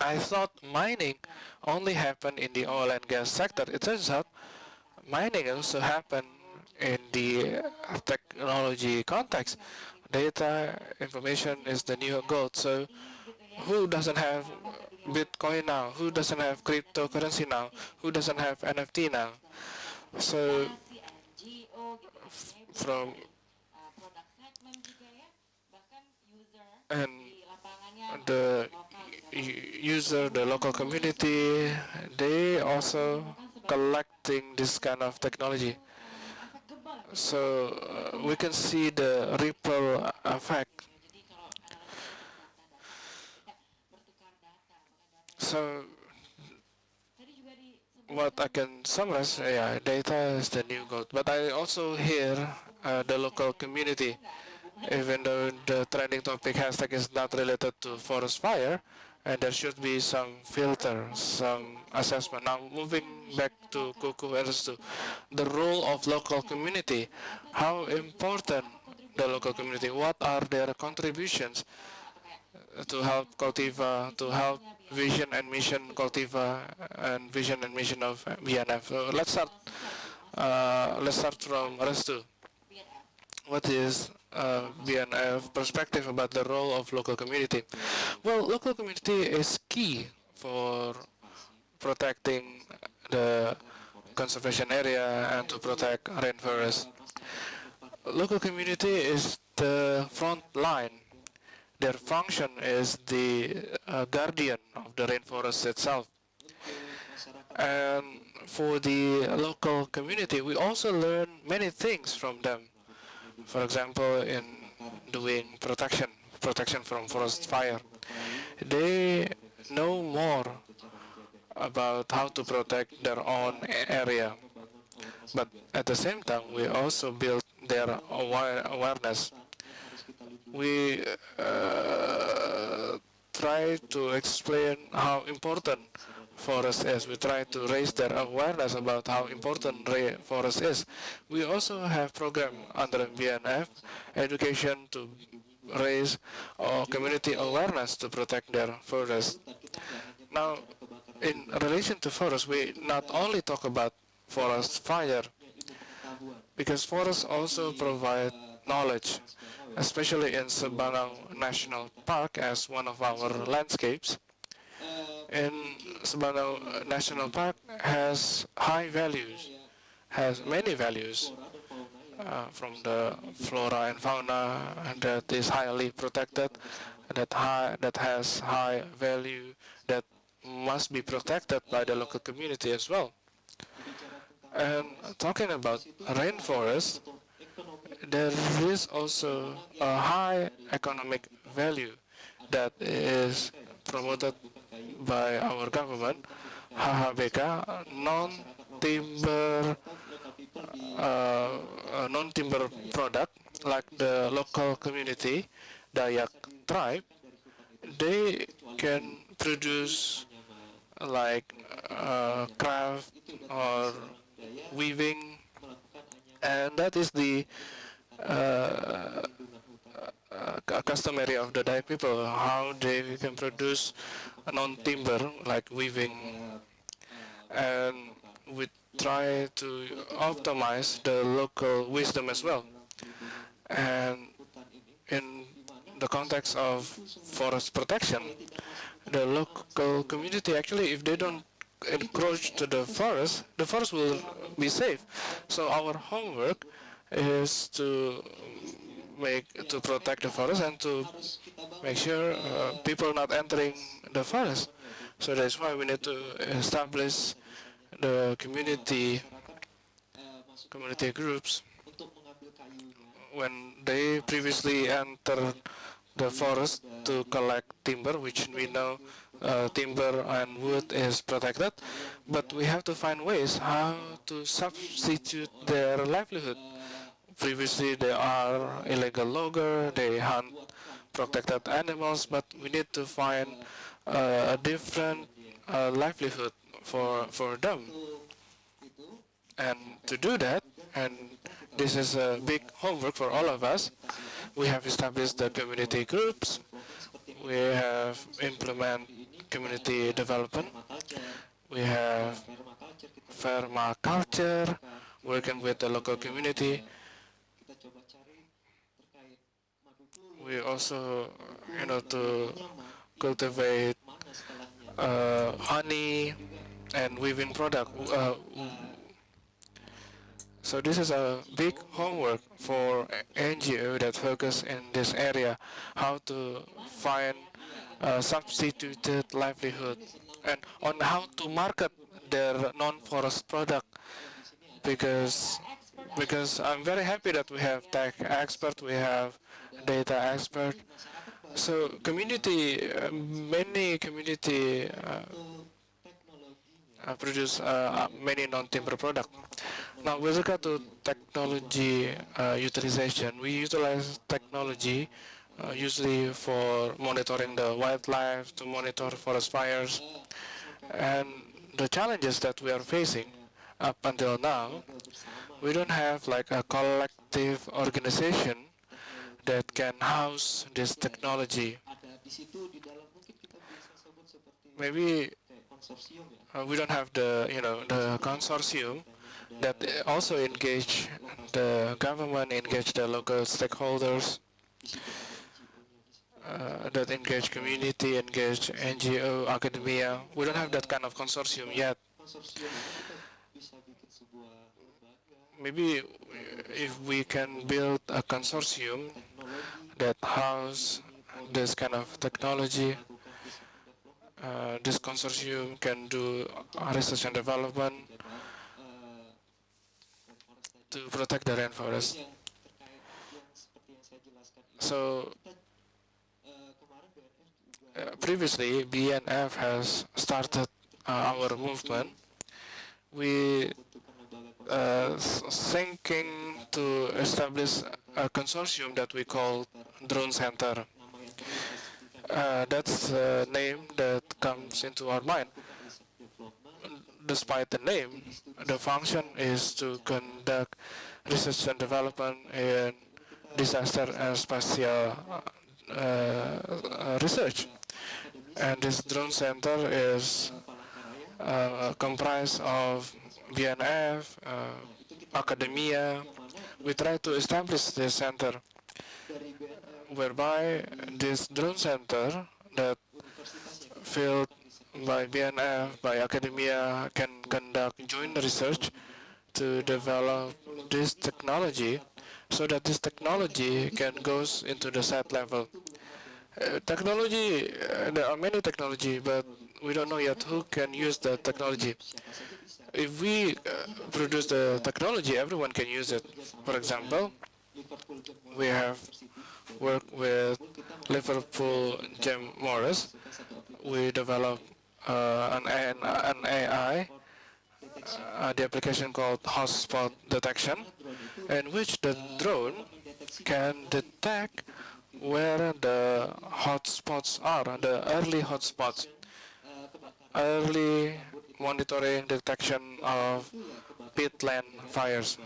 I thought mining only happened in the oil and gas sector. It turns out mining also happened in the technology context. Data information is the new gold. So who doesn't have Bitcoin now? Who doesn't have cryptocurrency now? Who doesn't have NFT now? So from and the user, the local community, they also collecting this kind of technology. So uh, we can see the ripple effect. So what I can summarize, yeah, data is the new gold. But I also hear uh, the local community even though the trending topic hashtag is not related to forest fire, and there should be some filter, some assessment. Now, moving back to Kuku to the role of local community, how important the local community, what are their contributions to help Koltiva, to help vision and mission Koltiva, and vision and mission of BNF. So let's start. Uh, let's start from Restu. What is uh, BNF perspective about the role of local community. Well, local community is key for protecting the conservation area and to protect rainforest. Local community is the front line. Their function is the uh, guardian of the rainforest itself. And for the local community, we also learn many things from them for example, in doing protection, protection from forest fire. They know more about how to protect their own area. But at the same time, we also build their awareness. We uh, try to explain how important forest is. We try to raise their awareness about how important forest is. We also have program under BNF, education to raise uh, community awareness to protect their forest. Now, in relation to forest, we not only talk about forest fire, because forests also provide knowledge, especially in Sebangau National Park as one of our landscapes in Sebangau National Park has high values, has many values uh, from the flora and fauna and that is highly protected, that high, that has high value, that must be protected by the local community as well. And talking about rainforest, there is also a high economic value that is promoted by our government, HHBK, non-timber uh, non-timber product like the local community, Dayak tribe, they can produce like uh, craft or weaving, and that is the uh, uh, customary of the Dayak people, how they can produce non-timber like weaving and we try to optimize the local wisdom as well. And in the context of forest protection, the local community actually, if they don't encroach to the forest, the forest will be safe. So our homework is to make to protect the forest and to make sure uh, people are not entering the forest. So that's why we need to establish the community community groups when they previously enter the forest to collect timber, which we know uh, timber and wood is protected, but we have to find ways how to substitute their livelihood. Previously, they are illegal logger, they hunt protected animals, but we need to find uh, a different uh, livelihood for for them. And to do that, and this is a big homework for all of us, we have established the community groups, we have implement community development, we have permaculture, working with the local community. We also, you know, to cultivate uh, honey and weaving product. Uh, so this is a big homework for NGO that focus in this area, how to find a substituted livelihood and on how to market their non-forest product because because I'm very happy that we have tech expert, we have data expert. So community, uh, many community uh, uh, produce uh, many non-timber products. Now, with regard to technology utilization, we utilize technology usually for monitoring the wildlife, to monitor forest fires, and the challenges that we are facing up until now, we don't have like a collective organization that can house this technology. Maybe uh, we don't have the you know the consortium that also engage the government, engage the local stakeholders, uh, that engage community, engage NGO, academia. We don't have that kind of consortium yet. Maybe if we can build a consortium that house this kind of technology, uh, this consortium can do research and development to protect the rainforest. So uh, previously BNF has started uh, our movement. We thinking to establish a consortium that we call Drone Center. Uh, that's the name that comes into our mind. Despite the name, the function is to conduct research and development in disaster and spatial uh, research. And this drone center is uh, comprised of BNF, uh, academia. We try to establish this center whereby this drone center that filled by BNF, by academia can conduct joint research to develop this technology so that this technology can goes into the site level. Uh, technology, uh, there are many technology, but we don't know yet who can use the technology. If we uh, produce the technology, everyone can use it. For example, we have worked with Liverpool John Moores. We developed uh, an, an, AI, uh, the application called hotspot detection, in which the drone can detect where the hotspots are, the early hotspots, early monitoring detection of peatland fires.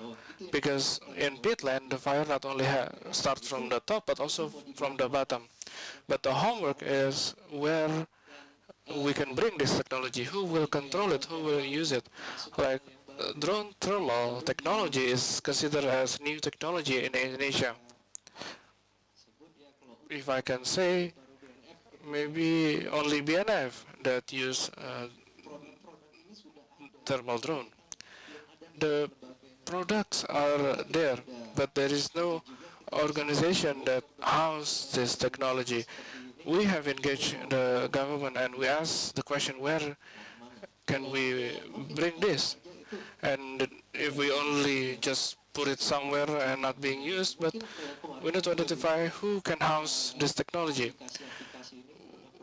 Because in peatland, the fire not only starts from the top, but also from the bottom. But the homework is where we can bring this technology, who will control it, who will use it. Like uh, drone thermal technology is considered as new technology in Indonesia. If I can say, maybe only BNF that use uh, thermal drone. The products are there, but there is no organization that houses this technology. We have engaged the government and we asked the question, where can we bring this? And if we only just put it somewhere and not being used, but we need to identify who can house this technology.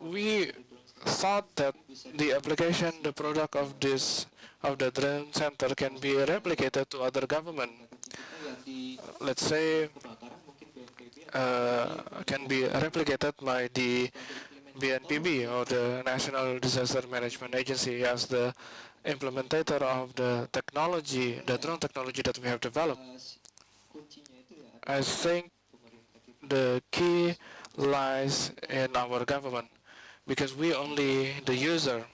We thought that the application, the product of this, of the drone center can be replicated to other government. Let's say uh, can be replicated by the BNPB or the National Disaster Management Agency as the implementator of the technology, the drone technology that we have developed. I think the key lies in our government because we only the user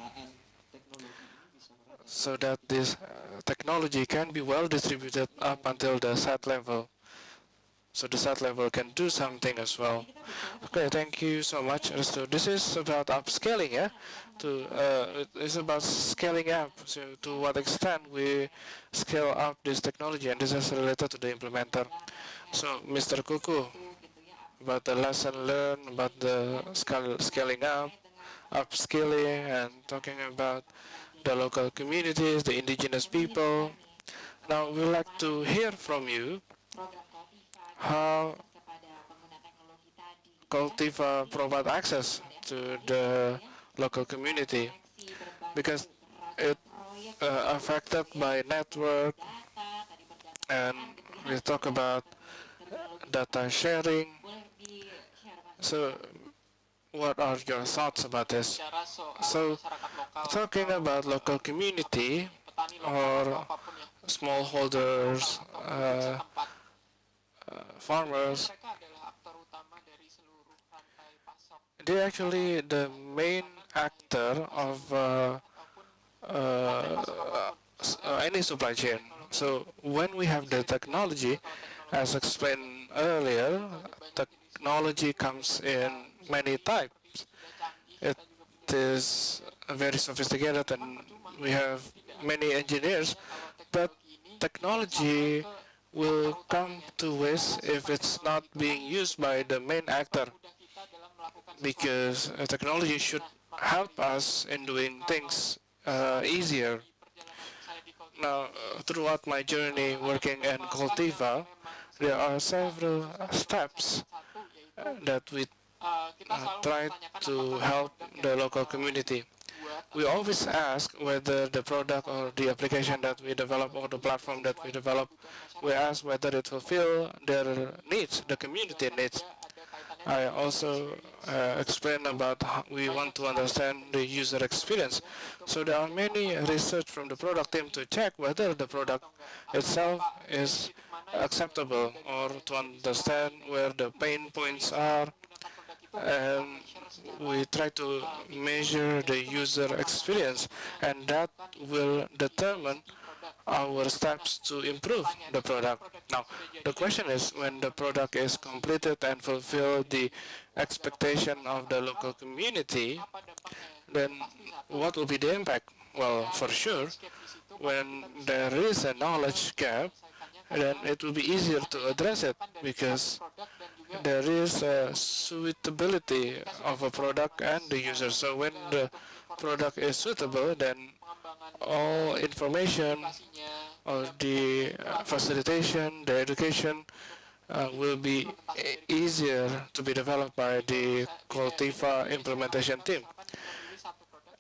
so that this uh, technology can be well distributed up until the site level so the site level can do something as well. Okay, thank you so much. So this is about upscaling, yeah? To uh, it's about scaling up. So to what extent we scale up this technology, and this is related to the implementer. So Mr. Kuku, about the lesson learned, about the scale, scaling up, upskilling, and talking about the local communities, the indigenous people. Now we'd like to hear from you how Koltiva provide access to the local community because it uh, affected by network and we talk about data sharing. So what are your thoughts about this? So talking about local community or smallholders, uh, uh, farmers, they actually the main actor of uh, uh, uh, any supply chain. So when we have the technology, as explained earlier, technology comes in many types. It is very sophisticated and we have many engineers, but technology will come to waste if it's not being used by the main actor because technology should help us in doing things uh, easier. Now, throughout my journey working in Koltiva, there are several steps that we uh, try to help the local community we always ask whether the product or the application that we develop or the platform that we develop, we ask whether it fulfill their needs, the community needs. I also uh, explain about how we want to understand the user experience. So there are many research from the product team to check whether the product itself is acceptable or to understand where the pain points are and we try to measure the user experience and that will determine our steps to improve the product. Now, the question is when the product is completed and fulfill the expectation of the local community, then what will be the impact? Well, for sure, when there is a knowledge gap, then it will be easier to address it because there is a suitability of a product and the user. So when the product is suitable, then all information or the uh, facilitation, the education uh, will be easier to be developed by the Koltiva implementation team.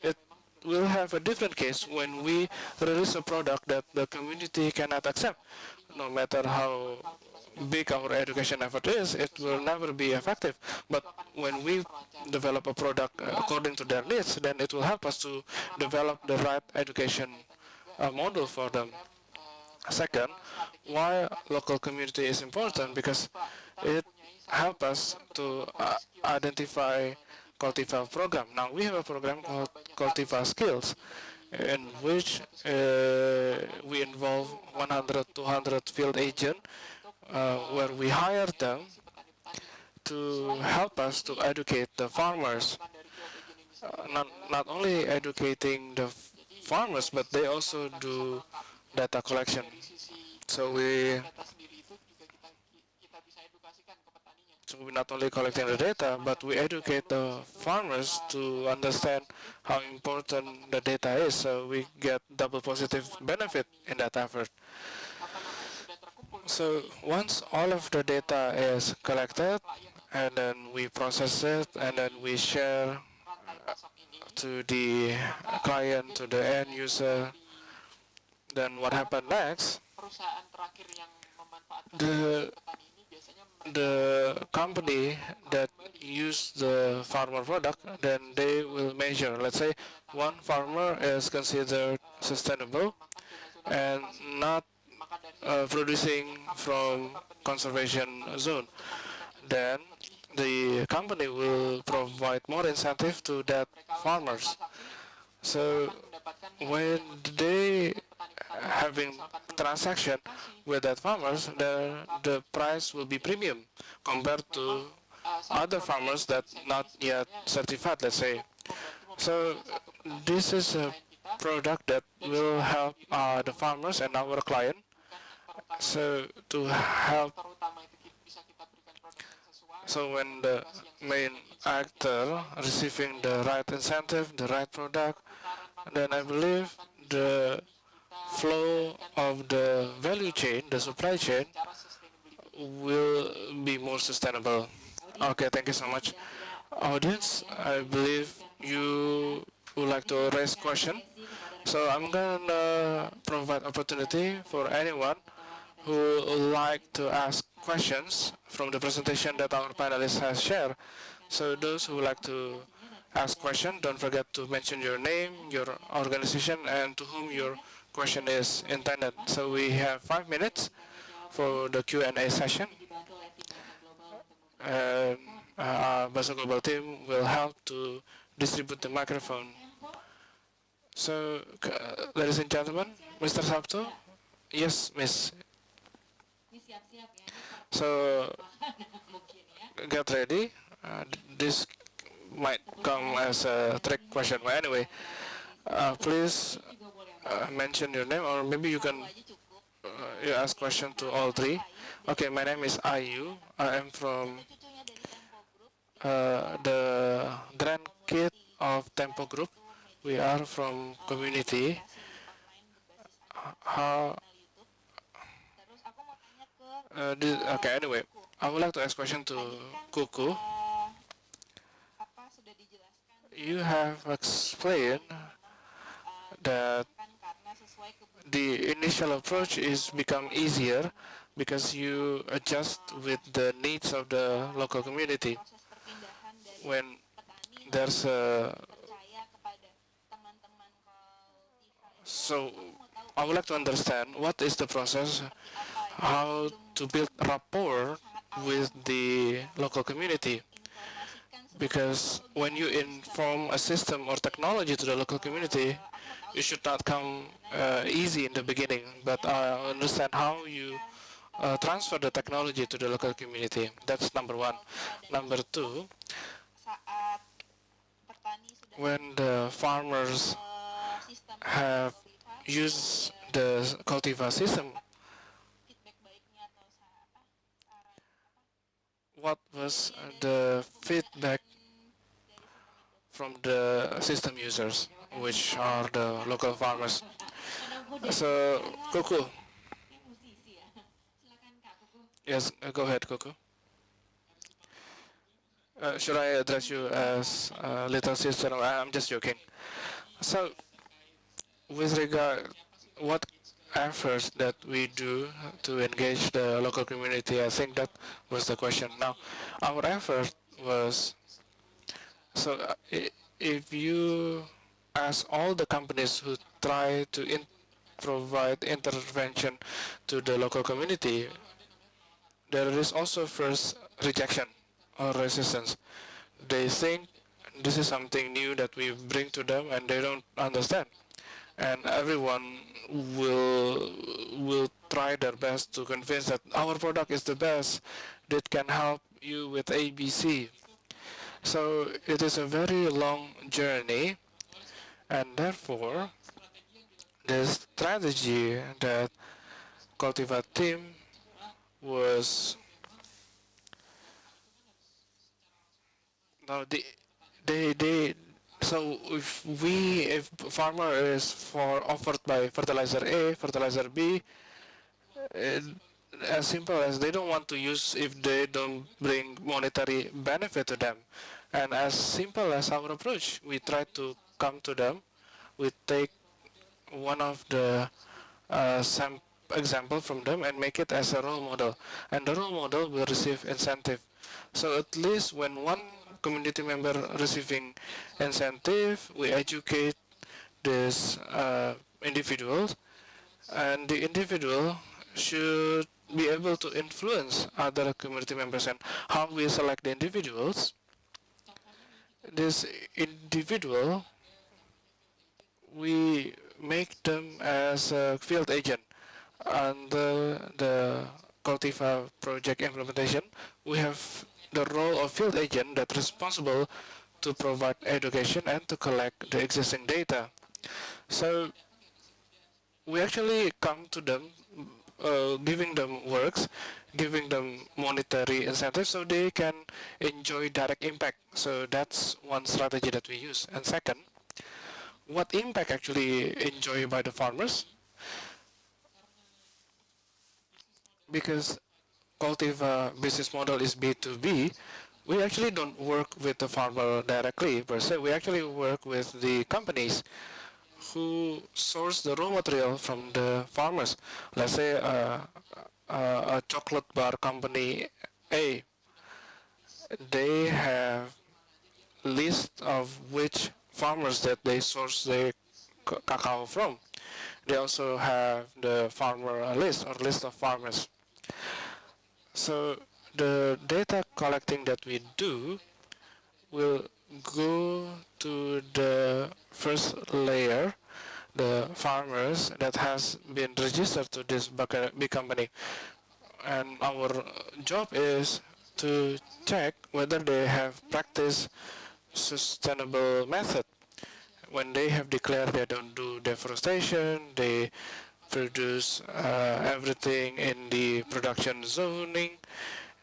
It will have a different case when we release a product that the community cannot accept, no matter how big our education effort is, it will never be effective. But when we develop a product according to their needs, then it will help us to develop the right education uh, model for them. Second, why local community is important? Because it helps us to uh, identify Koltiva program. Now we have a program called Koltiva Skills in which uh, we involve 100, 200 field agents uh, where we hire them to help us to educate the farmers. Uh, not, not only educating the farmers, but they also do data collection. So we So we're not only collecting the data, but we educate the farmers to understand how important the data is. So we get double positive benefit in that effort. So once all of the data is collected, and then we process it, and then we share uh, to the client, to the end user, then what happened next? The the company that use the farmer product, then they will measure. Let's say one farmer is considered sustainable and not uh, producing from conservation zone. Then the company will provide more incentive to that farmers. So when they having transaction with that farmers, the, the price will be premium compared to other farmers that not yet certified, let's say. So this is a product that will help uh, the farmers and our client so to help so when the main actor receiving the right incentive, the right product, then I believe the flow of the value chain, the supply chain, will be more sustainable. Okay, thank you so much. Audience, I believe you would like to raise question. So I'm gonna provide opportunity for anyone who like to ask questions from the presentation that our panelists has shared. So those who like to ask question, don't forget to mention your name, your organization, and to whom your question is intended. So we have five minutes for the Q&A session. And uh, Bahasa Global team will help to distribute the microphone. So, uh, ladies and gentlemen, Mr. Sabto, yes, Miss. So, get ready. Uh, this might come as a trick question, but anyway, uh, please uh, mention your name, or maybe you can uh, you ask question to all three. Okay, my name is Ayu. I am from uh, the grandkid of Tempo Group. We are from community. How? Uh, this, okay, anyway, I would like to ask question to Kuku. You have explained that the initial approach is become easier because you adjust with the needs of the local community. When there's a so I would like to understand what is the process, how to build rapport with the local community. Because when you inform a system or technology to the local community, it should not come uh, easy in the beginning, but I understand how you uh, transfer the technology to the local community. That's number one. Number two, when the farmers have used the Koltiva system, what was the feedback from the system users? which are the local farmers. So, Kuku. Yes, go ahead, Kuku. Uh, should I address you as uh, little sister? I'm just joking. So, with regard, what efforts that we do to engage the local community, I think that was the question. Now, our effort was, so uh, if you ask all the companies who try to in provide intervention to the local community, there is also first rejection or resistance. They think this is something new that we bring to them and they don't understand. And everyone will will try their best to convince that our product is the best that can help you with ABC. So it is a very long journey and therefore, the strategy that Koltiva team was No, they, they, they. So if we, if farmer is for offered by fertilizer A, fertilizer B, uh, as simple as they don't want to use if they don't bring monetary benefit to them. And as simple as our approach, we try to come to them. We take one of the uh, example from them and make it as a role model. And the role model will receive incentive. So at least when one community member receiving incentive, we educate this uh, individual and the individual should be able to influence other community members and how we select the individuals. This individual, we make them as a field agent under the Koltiva project implementation. We have the role of field agent that's responsible to provide education and to collect the existing data. So we actually come to them uh, giving them works, giving them monetary incentives so they can enjoy direct impact. So that's one strategy that we use. And second, what impact actually enjoyed by the farmers? Because Koltiva business model is B2B, we actually don't work with the farmer directly per se. We actually work with the companies who source the raw material from the farmers. Let's say uh, uh, a chocolate bar company A, they have list of which farmers that they source their cacao from. They also have the farmer list or list of farmers. So the data collecting that we do will go to the first layer, the farmers that has been registered to this big company. And our job is to check whether they have practiced sustainable method. When they have declared they don't do deforestation, they produce uh, everything in the production zoning,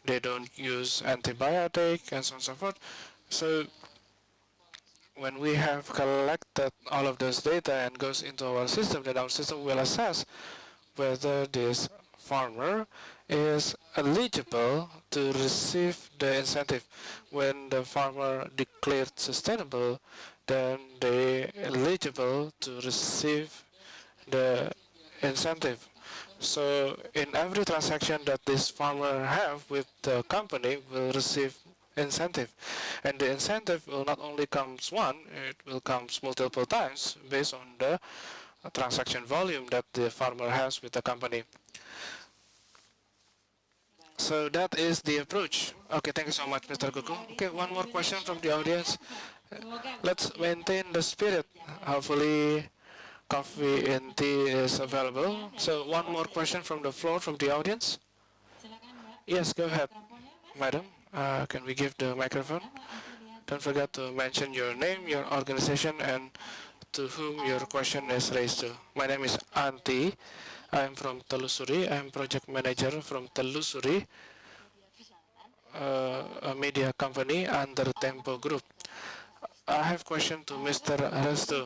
they don't use antibiotic and so on and so forth. So when we have collected all of those data and goes into our system, then our system will assess whether this farmer is eligible to receive the incentive. When the farmer declared sustainable, then they eligible to receive the incentive. So in every transaction that this farmer have with the company will receive incentive. And the incentive will not only comes one, it will comes multiple times based on the transaction volume that the farmer has with the company. So that is the approach. Okay, thank you so much, Mr. Gugu. Okay, one more question from the audience. Let's maintain the spirit. Hopefully, coffee and tea is available. So one more question from the floor, from the audience. Yes, go ahead, madam. Uh, can we give the microphone? Don't forget to mention your name, your organization, and to whom your question is raised to. My name is Anti. I'm from Telusuri. I'm project manager from Telusuri, uh, a media company under Tempo Group. I have question to Mr. Restu.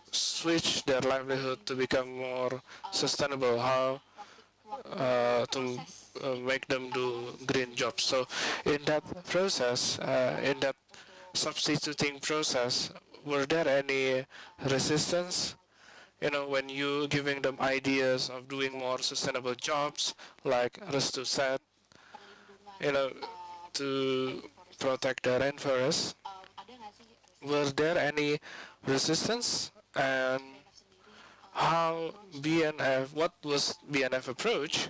switch their livelihood to become more sustainable, how uh, to uh, make them do green jobs. So in that process, uh, in that substituting process, were there any resistance? You know, when you giving them ideas of doing more sustainable jobs, like Restu said, you know, to protect the rainforest, were there any resistance? And how BNF, what was BNF approach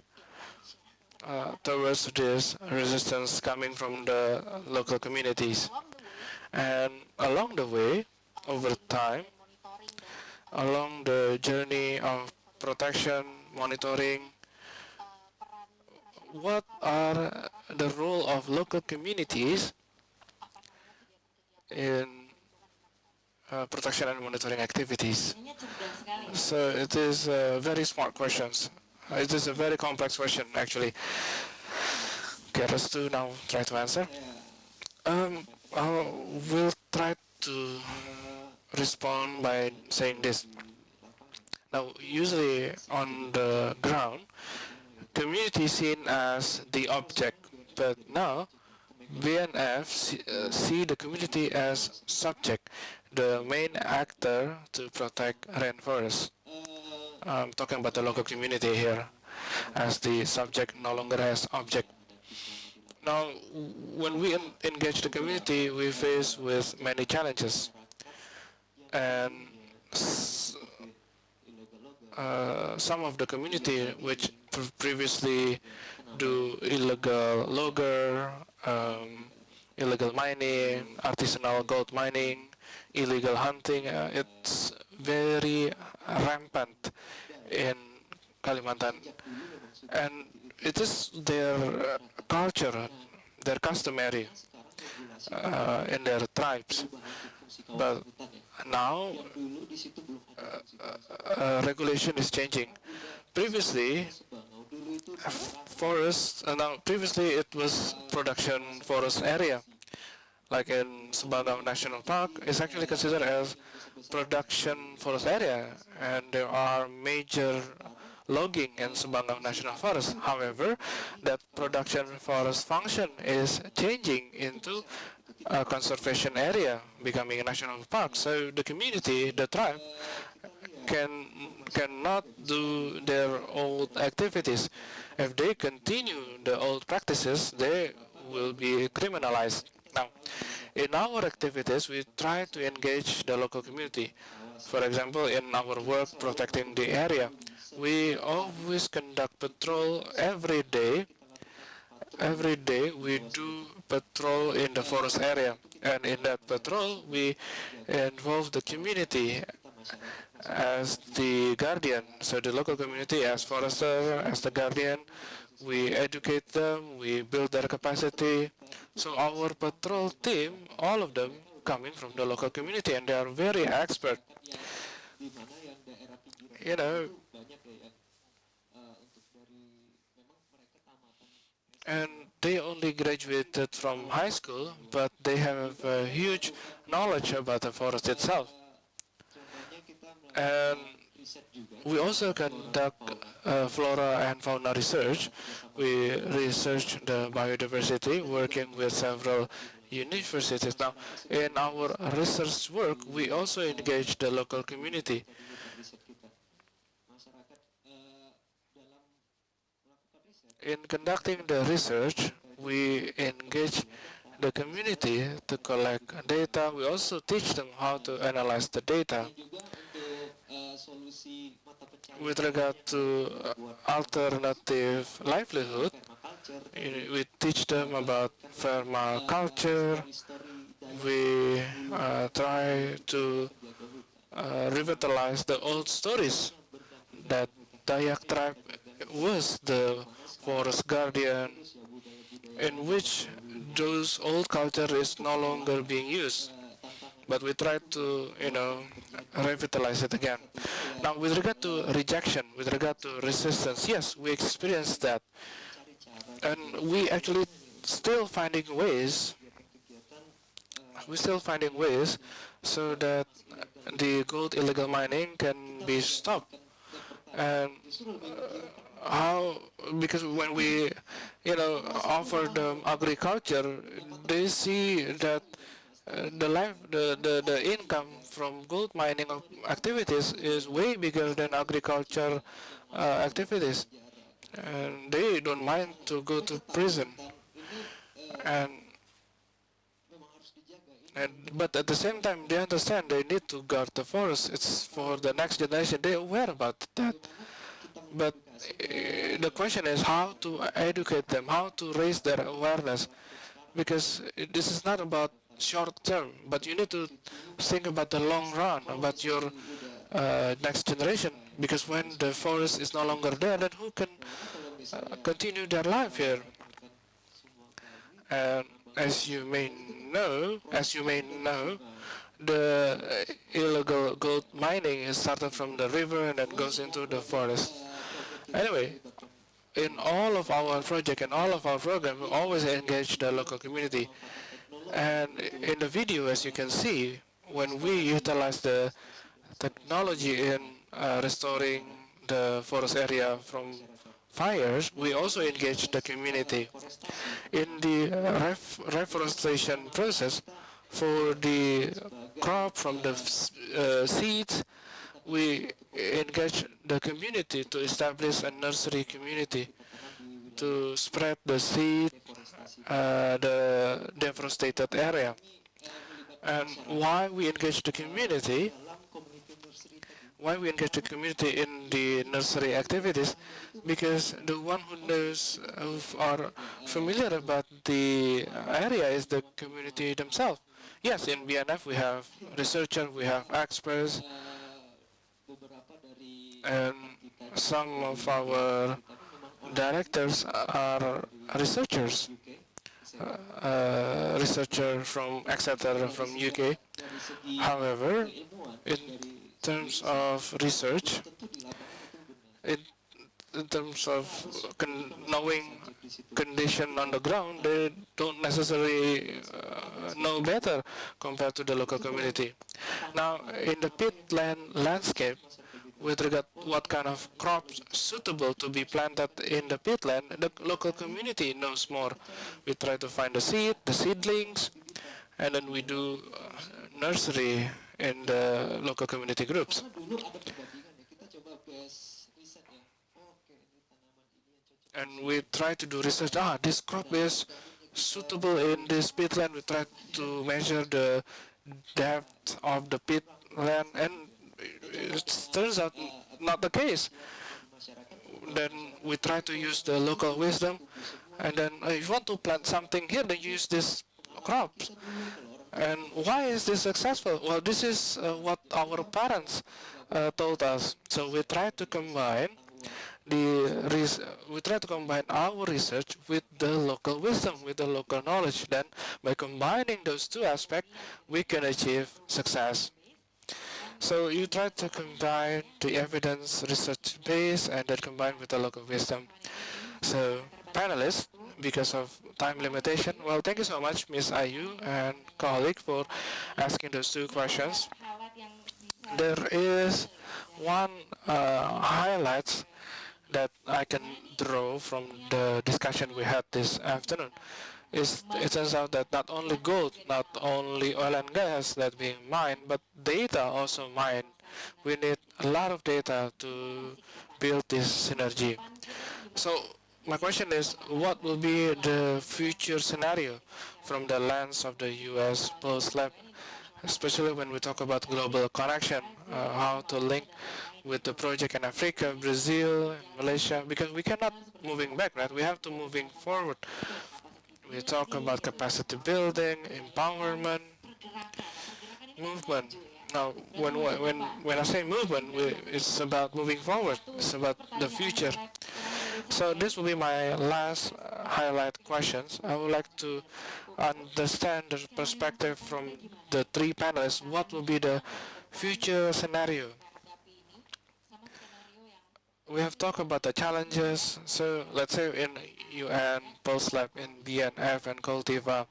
uh, towards this resistance coming from the local communities? And along the way, over time, along the journey of protection, monitoring, what are the role of local communities in uh, protection and monitoring activities? So it is uh, very smart questions. It is a very complex question, actually. Okay, let's do now try to answer. Um, I will try to respond by saying this. Now, usually on the ground, community is seen as the object, but now BNF see, uh, the community as subject, the main actor to protect rainforests. I'm talking about the local community here, as the subject no longer has object. Now, when we engage the community, we face with many challenges. And uh, some of the community which previously do illegal logger, um, illegal mining, artisanal gold mining, illegal hunting, uh, it's very rampant in Kalimantan. And it is their uh, culture, their customary uh, in their tribes. But now uh, uh, regulation is changing. Previously, forest, uh, now previously it was production forest area. Like in Sebangau National Park, it's actually considered as production forest area, and there are major logging in Sebangau National Forest. However, that production forest function is changing into a conservation area, becoming a national park. So the community, the tribe, can cannot do their old activities. If they continue the old practices, they will be criminalized. Now, in our activities, we try to engage the local community. For example, in our work protecting the area, we always conduct patrol every day. Every day we do patrol in the forest area. And in that patrol, we involve the community as the guardian. So the local community as forester, as the guardian, we educate them, we build their capacity. So our patrol team, all of them coming from the local community and they are very expert. You know, and they only graduated from high school, but they have a huge knowledge about the forest itself. And we also conduct uh, flora and fauna research. We research the biodiversity working with several universities. Now, in our research work, we also engage the local community. In conducting the research, we engage the community to collect data. We also teach them how to analyze the data with regard to uh, alternative livelihood, we teach them about permaculture. We uh, try to uh, revitalize the old stories that Dayak tribe was the forest guardian in which those old culture is no longer being used but we try to, you know, revitalize it again. Now, with regard to rejection, with regard to resistance, yes, we experienced that. And we actually still finding ways, we're still finding ways so that the gold illegal mining can be stopped. And uh, how, because when we, you know, offer them agriculture, they see that uh, the life, the, the, the income from gold mining activities is way bigger than agriculture uh, activities. And they don't mind to go to prison. And, and but at the same time, they understand they need to guard the forest. It's for the next generation. They're aware about that. But uh, the question is how to educate them, how to raise their awareness. Because this is not about short term, but you need to think about the long run, about your uh, next generation, because when the forest is no longer there, then who can uh, continue their life here? And as you may know, as you may know, the illegal gold mining is started from the river and then goes into the forest. Anyway, in all of our project and all of our program, we always engage the local community. And in the video, as you can see, when we utilize the technology in uh, restoring the forest area from fires, we also engage the community. In the ref reforestation process, for the crop from the uh, seeds, we engage the community to establish a nursery community to spread the seed, uh, the devastated area. And why we engage the community, why we engage the community in the nursery activities, because the one who knows, who are familiar about the area is the community themselves. Yes, in BNF we have researchers, we have experts, and some of our directors are researchers, uh, uh, researcher from Exeter from UK. However, in terms of research, in, in terms of con knowing condition on the ground, they don't necessarily uh, know better compared to the local community. Now, in the peatland landscape, with regard what kind of crops suitable to be planted in the peatland, the local community knows more. We try to find the seed, the seedlings, and then we do uh, nursery in the local community groups. And we try to do research, ah, this crop is suitable in this peatland. We try to measure the depth of the peatland and it turns out not the case. Then we try to use the local wisdom, and then uh, if you want to plant something here, then use this crops. And why is this successful? Well, this is uh, what our parents uh, told us. So we try to combine the we try to combine our research with the local wisdom, with the local knowledge. Then, by combining those two aspects, we can achieve success. So you try to combine the evidence research base and then combine with the local wisdom. So panelists, because of time limitation, well, thank you so much, Ms. Ayu and colleague for asking those two questions. There is one uh, highlight that I can draw from the discussion we had this afternoon is it turns out that not only gold, not only oil and gas that being mined, but data also mined. We need a lot of data to build this synergy. So my question is, what will be the future scenario from the lens of the UN Pulse Lab, especially when we talk about global connection, uh, how to link with the project in Africa, Brazil, Malaysia, because we cannot moving back, right? We have to moving forward we talk about capacity building, empowerment, movement. Now, when when when I say movement, we, it's about moving forward. It's about the future. So this will be my last uh, highlight questions. I would like to understand the perspective from the three panelists. What will be the future scenario we have talked about the challenges. So let's say in UN, Pulse Lab, in BNF and Koltiva,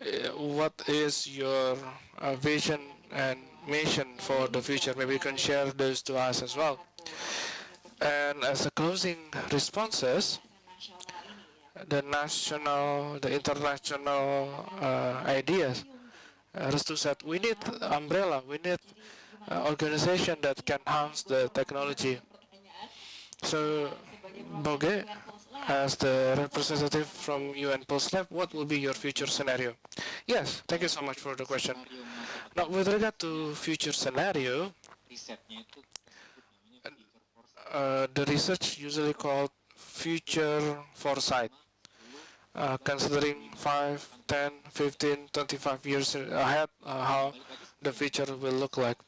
uh, what is your uh, vision and mission for the future? Maybe you can share those to us as well. And as a closing responses, the national, the international uh, ideas. Restu said, we need umbrella, we need organization that can house the technology. So, Boge, as the representative from UN Pulse Lab, what will be your future scenario? Yes, thank you so much for the question. Now, with regard to future scenario, uh, the research usually called future foresight. uh, considering 5, 10, 15, 25 years ahead, uh, how the future will look like.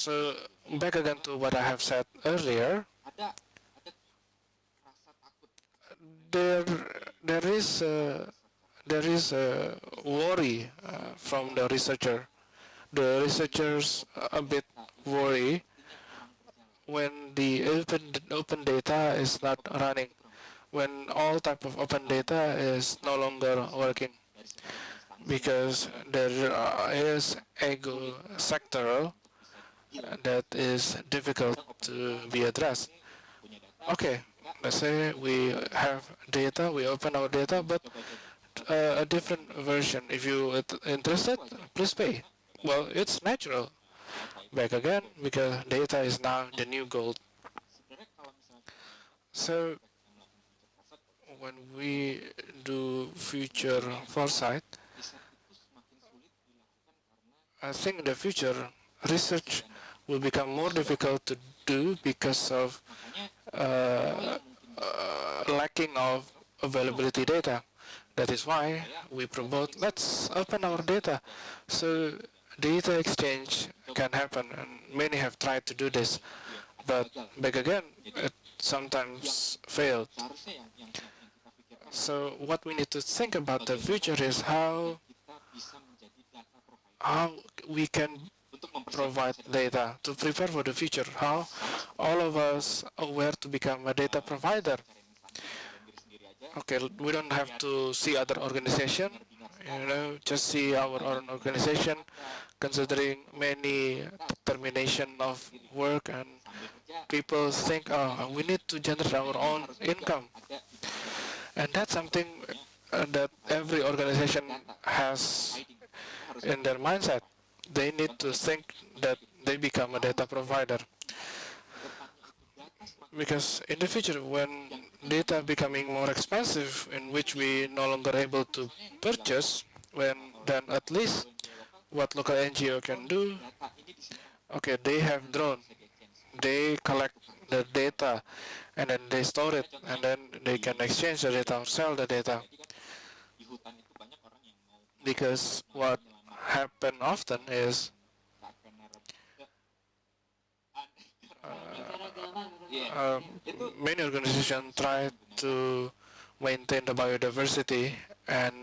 So back again to what I have said earlier, there there is a, there is a worry uh, from the researcher. The researchers a bit worry when the open open data is not running, when all type of open data is no longer working, because there is ego sectoral that is difficult to be addressed. Okay, let's say we have data, we open our data, but uh, a different version. If you are interested, please pay. Well, it's natural. Back again, because data is now the new gold. So when we do future foresight, I think in the future research will become more difficult to do because of uh, uh, lacking of availability data. That is why we promote, let's open our data. So data exchange can happen, and many have tried to do this. But back again, it sometimes failed. So what we need to think about the future is how how we can provide data to prepare for the future. How all of us aware to become a data provider. Okay, we don't have to see other organization, you know, just see our own organization, considering many termination of work and people think, oh, we need to generate our own income. And that's something uh, that every organization has in their mindset they need to think that they become a data provider. Because in the future, when data becoming more expensive, in which we no longer able to purchase, when then at least what local NGO can do, okay, they have drone, they collect the data, and then they store it, and then they can exchange the data or sell the data. Because what happen often is uh, um, many organizations try to maintain the biodiversity and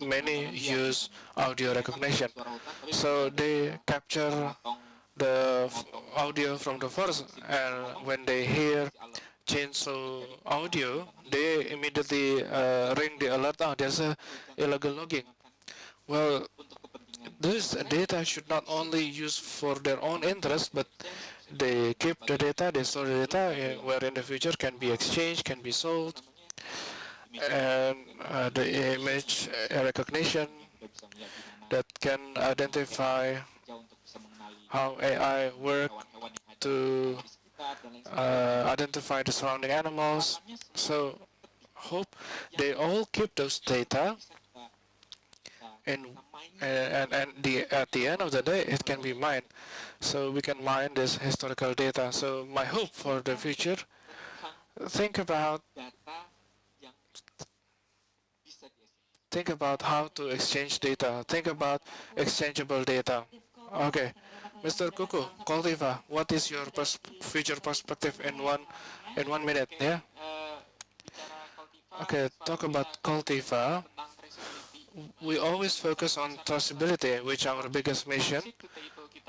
many use audio recognition. So they capture the audio from the forest and when they hear chainsaw audio, they immediately uh, ring the alert, oh, there's a illegal logging. Well, this data should not only use for their own interest, but they keep the data, they store the data, eh, where in the future can be exchanged, can be sold, and uh, the image uh, recognition that can identify how AI work to uh, identify the surrounding animals. So hope they all keep those data and eh, and, and the, at the end of the day, it can be mined. So we can mine this historical data. So my hope for the future, think about think about how to exchange data. Think about exchangeable data. Okay, Mr. Kuku, Koltiva, what is your pers future perspective in one in one minute? Yeah. Okay, talk about Koltiva we always focus on traceability, which our biggest mission.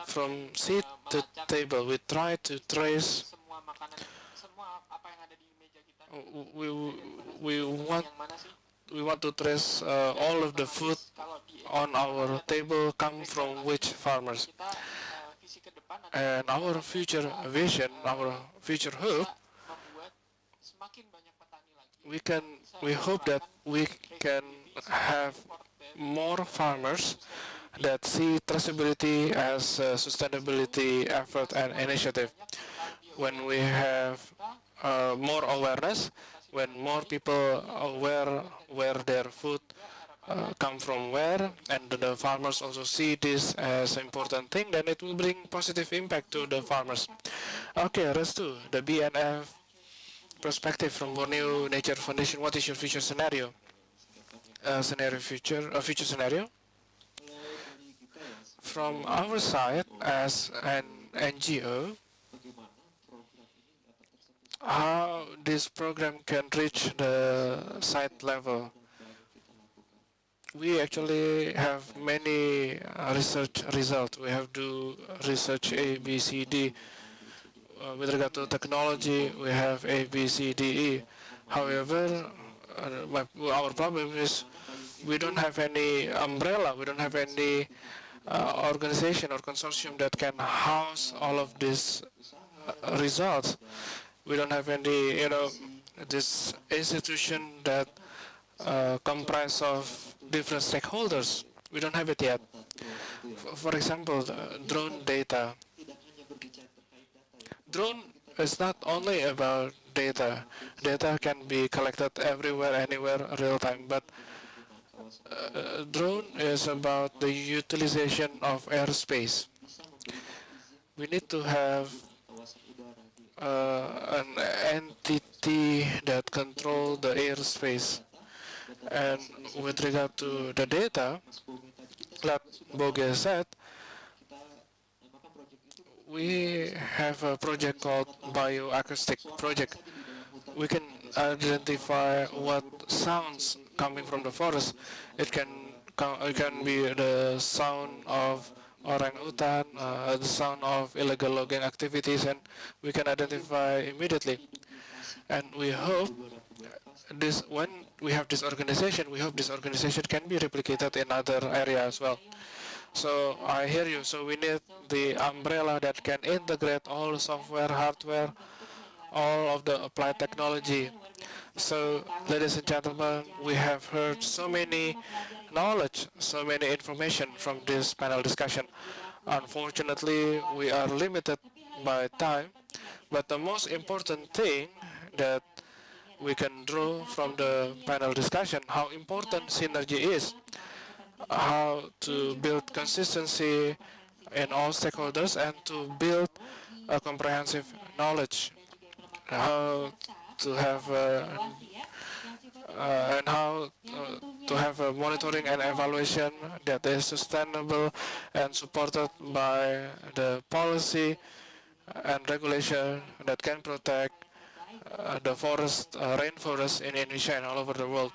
From seed to table, we try to trace. We we want we want to trace uh, all of the food on our table come from which farmers. And our future vision, our future hope, we can we hope that we can have more farmers that see traceability as a sustainability effort and initiative. When we have uh, more awareness, when more people aware where their food uh, come from where, and the farmers also see this as an important thing, then it will bring positive impact to the farmers. Okay, Restu, the BNF perspective from Borneo Nature Foundation, what is your future scenario? Uh, scenario future, a future scenario? From our side, as an NGO, how this program can reach the site level. We actually have many uh, research results. We have to research A, B, C, D. Uh, with regard to technology, we have A, B, C, D, E. However, uh, my, our problem is we don't have any umbrella, we don't have any uh, organization or consortium that can house all of these uh, results we don't have any, you know, this institution that uh, comprise of different stakeholders. We don't have it yet. For example, drone data. Drone is not only about data. Data can be collected everywhere, anywhere, real time, but uh, drone is about the utilization of airspace. We need to have uh, an entity that control the airspace. And with regard to the data, like Boge said, we have a project called Bioacoustic Project. We can identify what sounds coming from the forest. It can it can be the sound of orangutan, uh, the sound of illegal logging activities, and we can identify immediately. And we hope this when we have this organization, we hope this organization can be replicated in other areas as well. So I hear you. So we need the umbrella that can integrate all software, hardware, all of the applied technology. So, ladies and gentlemen, we have heard so many knowledge, so many information from this panel discussion. Unfortunately, we are limited by time, but the most important thing that we can draw from the panel discussion, how important synergy is, how to build consistency in all stakeholders and to build a comprehensive knowledge, how to have uh, uh, and how uh, to have a monitoring and evaluation that is sustainable and supported by the policy and regulation that can protect uh, the forest, uh, rainforest in Indonesia and all over the world.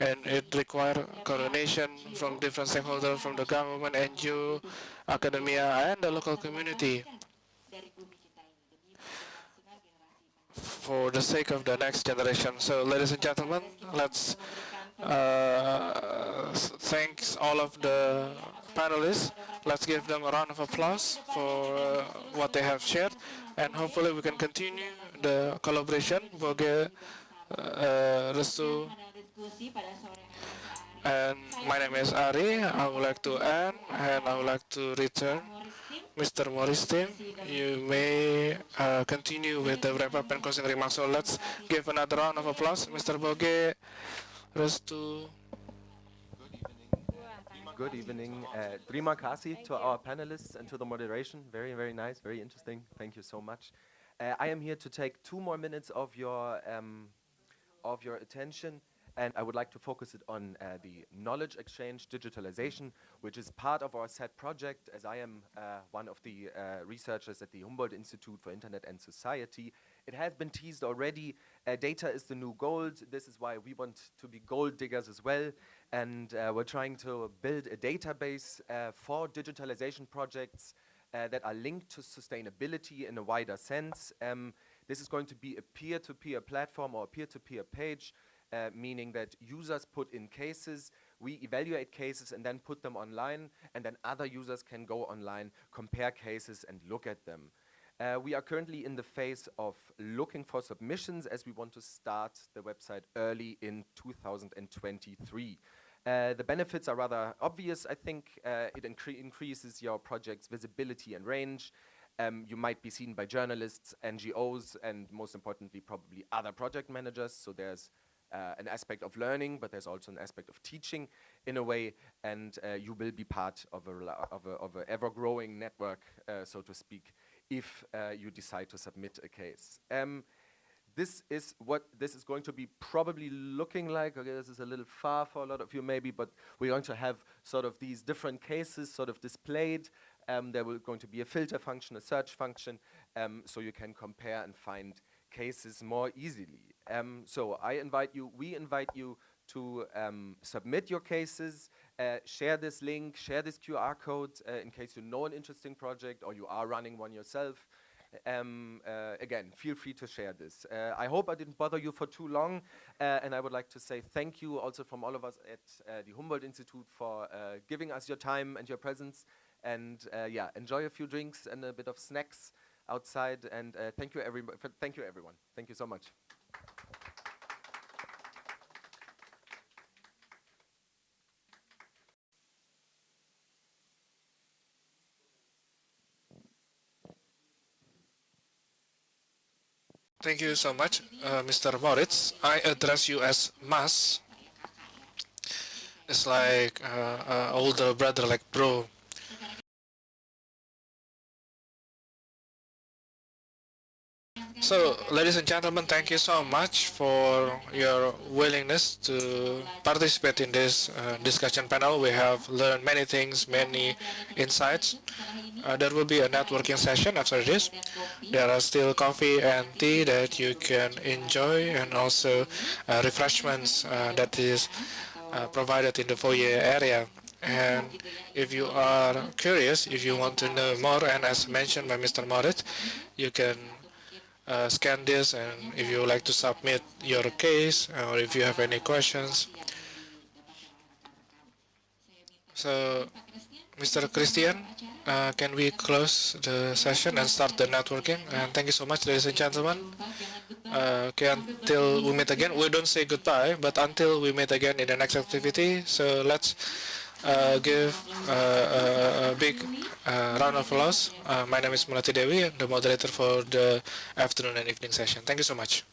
And it requires coordination from different stakeholders, from the government, NGO, academia, and the local community for the sake of the next generation. So ladies and gentlemen, let's uh, thanks all of the panelists. Let's give them a round of applause for uh, what they have shared and hopefully we can continue the collaboration. Boge, uh, Restu, and my name is Ari. I would like to end and I would like to return Mr. Moritz you may uh, continue with the wrap-up and closing remarks. So let's give another round of applause. Mr. Boge, Restu. Good evening. Uh, terima kasih to our panelists and to the moderation. Very, very nice, very interesting. Thank you so much. Uh, I am here to take two more minutes of your, um, of your attention and I would like to focus it on uh, the knowledge exchange digitalization, which is part of our SET project, as I am uh, one of the uh, researchers at the Humboldt Institute for Internet and Society. It has been teased already, uh, data is the new gold. This is why we want to be gold diggers as well. And uh, we're trying to build a database uh, for digitalization projects that are linked to sustainability in a wider sense. Um, this is going to be a peer-to-peer -peer platform or a peer-to-peer -peer page uh, meaning that users put in cases, we evaluate cases and then put them online, and then other users can go online, compare cases and look at them. Uh, we are currently in the phase of looking for submissions as we want to start the website early in 2023. Uh, the benefits are rather obvious, I think. Uh, it incre increases your project's visibility and range. Um, you might be seen by journalists, NGOs, and most importantly, probably other project managers. So there's uh, an aspect of learning, but there's also an aspect of teaching in a way, and uh, you will be part of a, of a, of a ever-growing network, uh, so to speak, if uh, you decide to submit a case. Um, this is what this is going to be probably looking like. Okay, this is a little far for a lot of you maybe, but we're going to have sort of these different cases sort of displayed. Um, there will going to be a filter function, a search function, um, so you can compare and find cases more easily. Um, so I invite you, we invite you to um, submit your cases, uh, share this link, share this QR code uh, in case you know an interesting project or you are running one yourself. Um, uh, again, feel free to share this. Uh, I hope I didn't bother you for too long, uh, and I would like to say thank you also from all of us at uh, the Humboldt Institute for giving us your time and your presence. And yeah, enjoy a few drinks and a bit of snacks outside. And thank you, everybody. Thank you, everyone. Thank you so much. Thank you so much, uh, Mr. Moritz. I address you as Mas. It's like uh, uh, older brother, like bro. So, ladies and gentlemen, thank you so much for your willingness to participate in this uh, discussion panel. We have learned many things, many insights. Uh, there will be a networking session after this. There are still coffee and tea that you can enjoy and also uh, refreshments uh, that is uh, provided in the foyer area. And if you are curious, if you want to know more, and as mentioned by Mr. Moritz, you can uh, scan this and if you would like to submit your case or if you have any questions. So, Mr. Christian, uh, can we close the session and start the networking? And thank you so much, ladies and gentlemen. Uh, okay, until we meet again, we don't say goodbye, but until we meet again in the next activity, so let's uh, give uh, a big uh, round of applause. Uh, my name is Mulati Dewi, the moderator for the afternoon and evening session. Thank you so much.